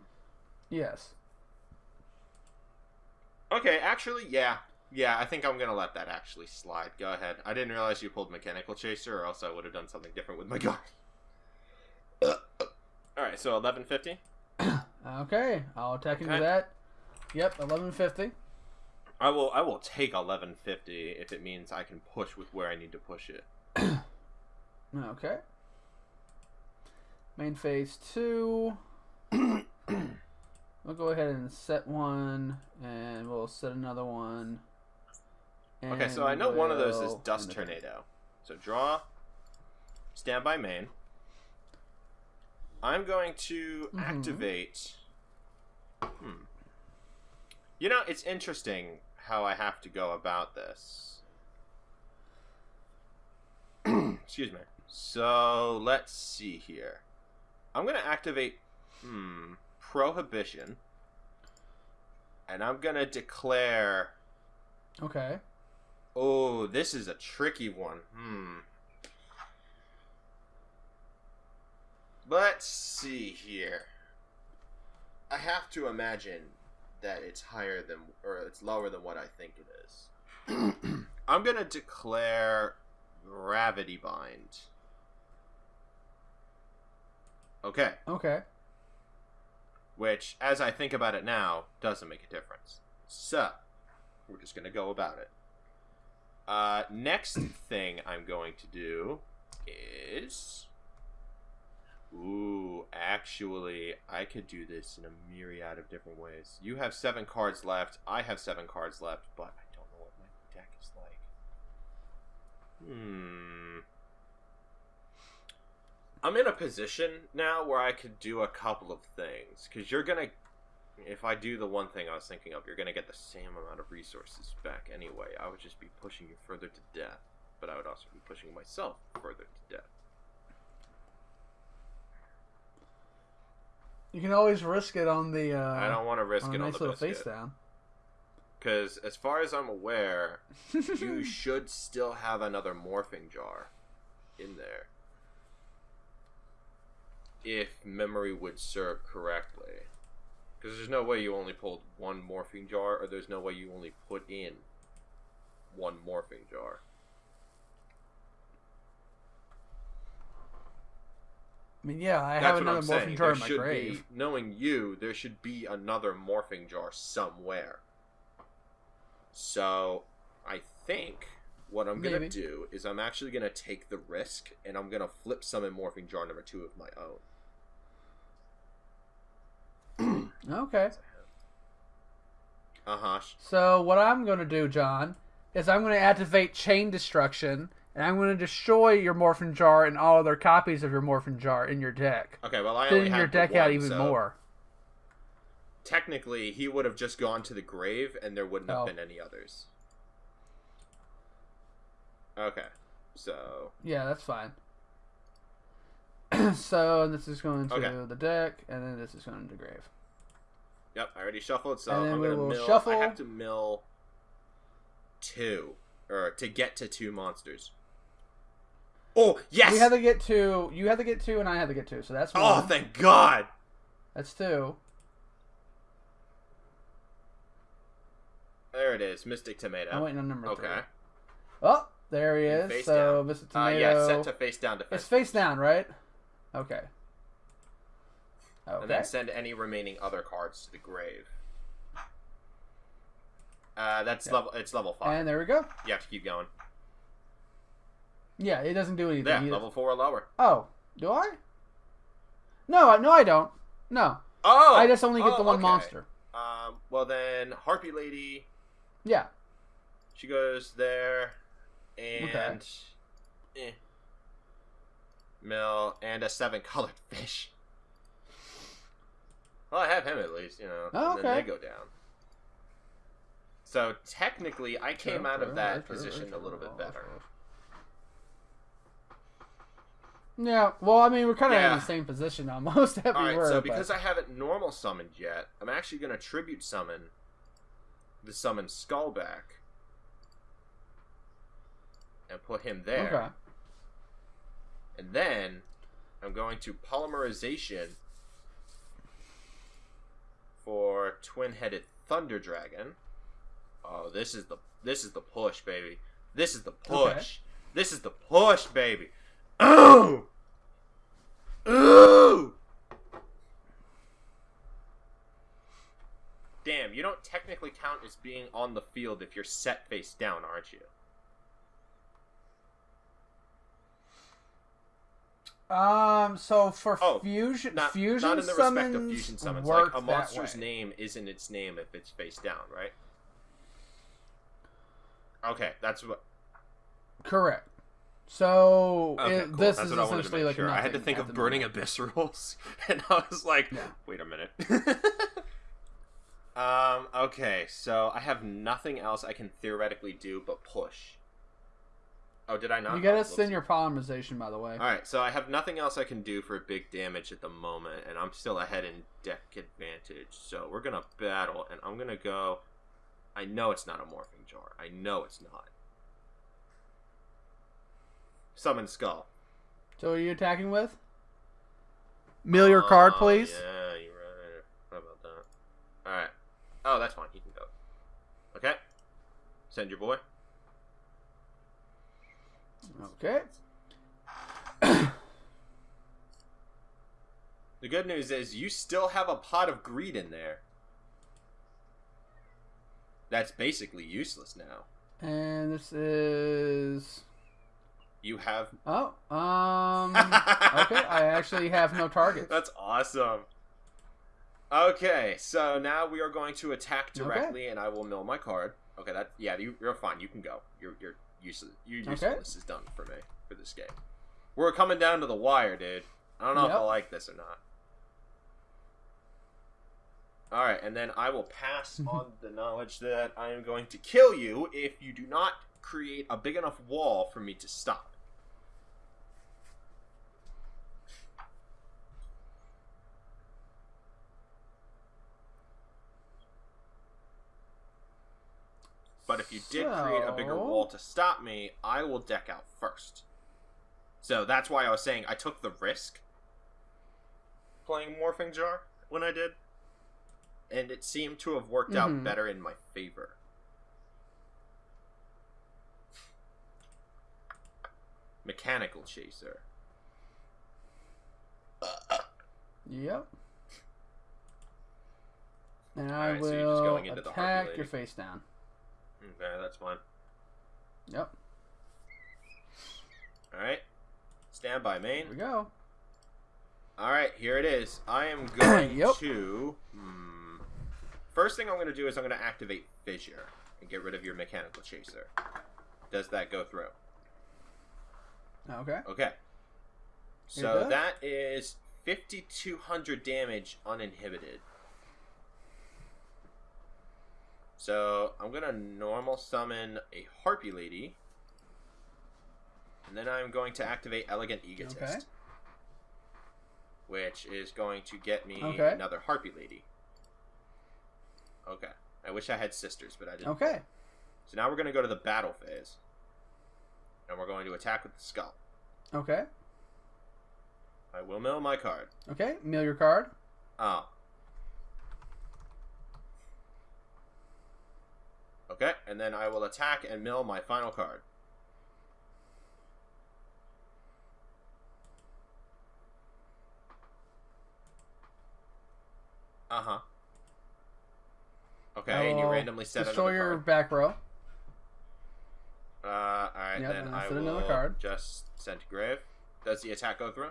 D: Yes.
C: Okay, actually, yeah. Yeah, I think I'm gonna let that actually slide. Go ahead. I didn't realize you pulled Mechanical Chaser, or else I would have done something different with my guard. Alright, so 1150.
D: Okay, I'll attack into
C: Okay.
D: that. Yep, 1150.
C: I will I will take 1150 if it means I can push with where I need to push it.
D: Okay. Main phase two. we'll go ahead and set one, and we'll set another one.
C: Okay, so I know one of those is Dust. Tornado. So draw, standby main. I'm going to
D: Mhm.
C: activate. Hmm. You know, it's interesting how I have to go about this. Excuse me. So let's see here. I'm going to activate hmm, Prohibition. And I'm going to declare
D: Okay.
C: Oh, this is a tricky one. Hmm. Let's see here. I have to imagine that it's higher than, or it's lower than what I think it is. I'm gonna declare Gravity Bind. Okay,
D: Okay.
C: which, as I think about it now, doesn't make a difference. So, we're just gonna go about it. Uh, next thing I'm going to do is. Ooh, actually, I could do this in a myriad of different ways. You have seven cards left. I have seven cards left, but I don't know what my deck is like. Hmm. I'm in a position now where I could do a couple of things. Because you're going to if I do the one thing I was thinking of, you're gonna get the same amount of resources back anyway. I would just be pushing you further to death, but I would also be pushing myself further to death.
D: You can always risk it on the. Uh,
C: I don't want to risk
D: on
C: it on
D: nice
C: the
D: little face down.
C: because as far as I'm aware, you should still have another morphing jar in there, if memory would serve correctly. Because there's no way you only pulled one morphing jar, or there's no way you only put in one morphing jar.
D: I mean, yeah, I
C: That's
D: have another morphing
C: saying.
D: jar
C: There
D: in my
C: should
D: grave.
C: be, knowing you, there should be another morphing jar somewhere. So, I think what I'm gonna do is I'm actually gonna take the risk, and I'm gonna flip summon morphing jar number two of my own.
D: Okay.
C: Uh huh.
D: So what I'm going to do, John, is I'm going to activate Chain Destruction, and I'm going to destroy your Morphin Jar and all other copies of your Morphin Jar in your deck,
C: Okay, well I only have
D: your deck out even
C: so
D: more.
C: Technically, he would have just gone to the grave, and there wouldn't have
D: Oh.
C: been any others. Okay. So
D: Yeah, that's fine. so this is going to
C: Okay.
D: the deck, and then this is going to the grave.
C: Yep, I already shuffled, so I'm gonna mill.
D: shuffle.
C: I have to mill two, or to get to two monsters. Oh yes!
D: We have to get two. You have to get two, and I have to get two. So that's one.
C: oh, thank God!
D: That's two.
C: There it is, Mystic Tomato.
D: I'm waiting on number three.
C: okay.
D: Oh, there he is.
C: face
D: So,
C: down. Uh,
D: Tomato.
C: yeah, set to face down defense.
D: It's face down, right? Okay.
C: And then send any remaining other cards to the grave. Uh, that's
D: Yeah.
C: level. It's level five.
D: And there we go.
C: you have to keep going.
D: Yeah, it doesn't do anything.
C: Yeah,
D: either.
C: level four or lower.
D: Oh, do I? No, no, I don't. No,
C: Oh,
D: I just only get
C: oh,
D: the one
C: okay.
D: monster.
C: Um, well then, Harpie Lady,
D: Yeah.
C: she goes there, and
D: Okay.
C: eh, mill and a seven colored fish. Well, I have him at least, you know.
D: Oh,
C: and then they go down. So technically, I came out of that position a little bit better.
D: Yeah, well, I mean, we're kind of
C: Yeah.
D: in the same position almost
C: All right, so
D: but-
C: because I haven't normal summoned yet, I'm actually going to tribute summon the summon Skullback and put him there.
D: okay,
C: And then I'm going to polymerization for twin-headed thunder dragon. Oh, this is the this is the push, baby. This is the push.
D: Okay.
C: This is the push, baby. Ooh. Ooh. Damn, you don't technically count as being on the field if you're set face down, aren't you?
D: Um, so for
C: Oh,
D: fusion,
C: not,
D: fusion
C: not in the respect of fusion summons. Like a monster's name isn't its name if it's face down, right? Okay, that's what.
D: Correct. So
C: Okay,
D: it,
C: cool.
D: this
C: that's
D: is
C: I
D: essentially like
C: sure. I had to think of burning
D: moment.
C: abyssals, and I was like,
D: Yeah.
C: wait a minute. um. Okay, so I have nothing else I can theoretically do but push. Oh, did I not?
D: You gotta
C: Oh,
D: send your polymerization, by the way.
C: All right, so I have nothing else I can do for big damage at the moment, and I'm still ahead in deck advantage. So we're gonna battle, and I'm gonna go. I know it's not a morphing jar. I know it's not. Summon skull.
D: So are you attacking with? Mill your card,
C: Oh,
D: please.
C: Yeah, you're right. How about that? All right. Oh, that's fine. He can go. Okay. Send your boy.
D: Okay.
C: The good news is you still have a pot of greed in there. That's basically useless now.
D: And this is
C: You have.
D: oh um okay. I actually have no targets.
C: That's awesome. Okay, so now we are going to attack
D: Okay.
C: directly, and I will mill my card. Okay, that yeah, you, you're fine. You can go. You're you're useless. Your
D: Okay.
C: usefulness is done for me for this game. We're coming down to the wire, dude. I don't know if I like this or not. All right, and then I will pass on the knowledge that I am going to kill you if you do not create a big enough wall for me to stop. But if you did create a bigger wall to stop me, I will deck out first. So that's why I was saying I took the risk playing Morphing Jar when I did. And it seemed to have worked out
D: Mhm.
C: better in my favor. Mechanical Chaser.
D: Yep. And I
C: Alright, so
D: will
C: you're just going into the Harpie
D: attack your face down.
C: Okay, that's fine.
D: Yep.
C: Alright. Stand by, main.
D: Here we go.
C: All right, here it is. I am going
D: Yep.
C: to. Hmm, first thing I'm going to do is I'm going to activate Fissure and get rid of your mechanical chaser. Does that go through?
D: Okay.
C: Okay. So that is 5,200 damage uninhibited. So I'm going to normal summon a Harpie Lady. And then I'm going to activate Elegant Egotist.
D: Okay.
C: Which is going to get me
D: Okay.
C: another Harpie Lady. Okay. I wish I had sisters, but I didn't.
D: Okay.
C: So now we're going to go to the battle phase. And we're going to attack with the skull.
D: Okay.
C: I will mill my card.
D: Okay. Mill your card.
C: Oh. Okay, and then I will attack and mill my final card. Uh huh. Okay, and you randomly set
D: Destroy
C: another
D: your
C: card.
D: back row.
C: Uh, all right,
D: Yep,
C: then I will
D: another card.
C: just send to grave. Does the attack go through?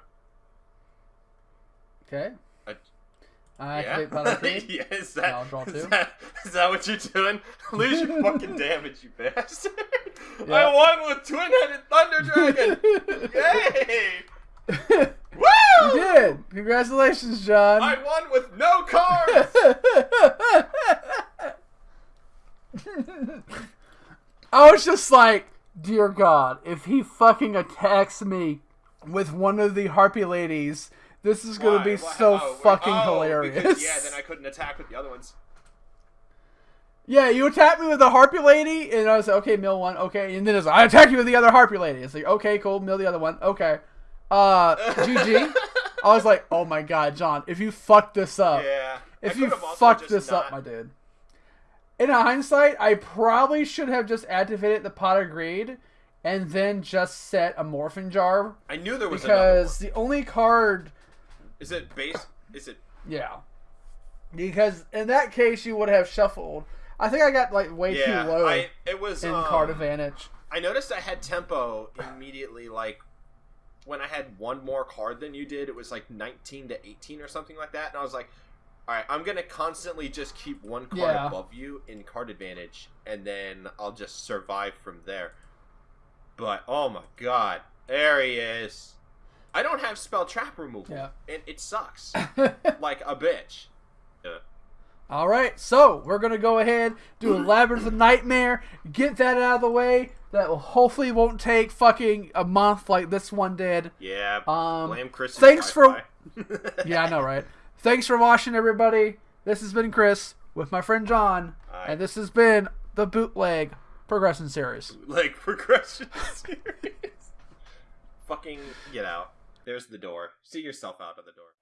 D: Okay.
C: Uh,
D: I activate battle creed.
C: yeah, is that,
D: I'll draw
C: is
D: two.
C: that- is that what you're doing? Lose your fucking damage, you bastard.
D: Yeah.
C: I won with Twin Headed Thunder Dragon! Yay! Woo!
D: You did. Congratulations, John.
C: I won with no cards!
D: I was just like, dear God, if he fucking attacks me with one of the harpie ladies, this is gonna be
C: Why-
D: so
C: oh,
D: fucking
C: oh,
D: hilarious.
C: Because, yeah, then I couldn't attack with the other ones.
D: Yeah, you attacked me with the harpie lady, and I was like, okay, mill one, okay, and then it's like, I attack you with the other harpie lady. It's like, okay, cool, mill the other one, okay. Uh, GG. I was like, oh my god, John, if you fuck this up,
C: Yeah.
D: If you fuck this up, my dude. In hindsight, I probably should have just activated the pot of greed and then just set a morphin jar
C: I knew there was
D: because the only card.
C: Is it base? Is it.
D: yeah, because in that case you would have shuffled. I think I got like way
C: Yeah,
D: too low
C: I, it was.
D: in
C: um,
D: card advantage.
C: I noticed I had tempo immediately, like when I had one more card than you did. It was like 19 to 18 or something like that, and I was like, "All right, I'm gonna constantly just keep one card
D: Yeah.
C: above you in card advantage, and then I'll just survive from there." But oh my god, there he is! I don't have spell trap removal,
D: Yeah.
C: and it sucks like a bitch. Yeah.
D: All right, so we're gonna go ahead do a labyrinth of nightmare, get that out of the way. That will hopefully won't take fucking a month like this one did.
C: Yeah,
D: Um,
C: blame Chris.
D: thanks for- Yeah, I know, right? Thanks for watching, everybody. This has been Chris with my friend John,
C: Aye.
D: and this has been the bootleg progression series.
C: like progression series. Fucking get out. There's the door. See yourself out of the door.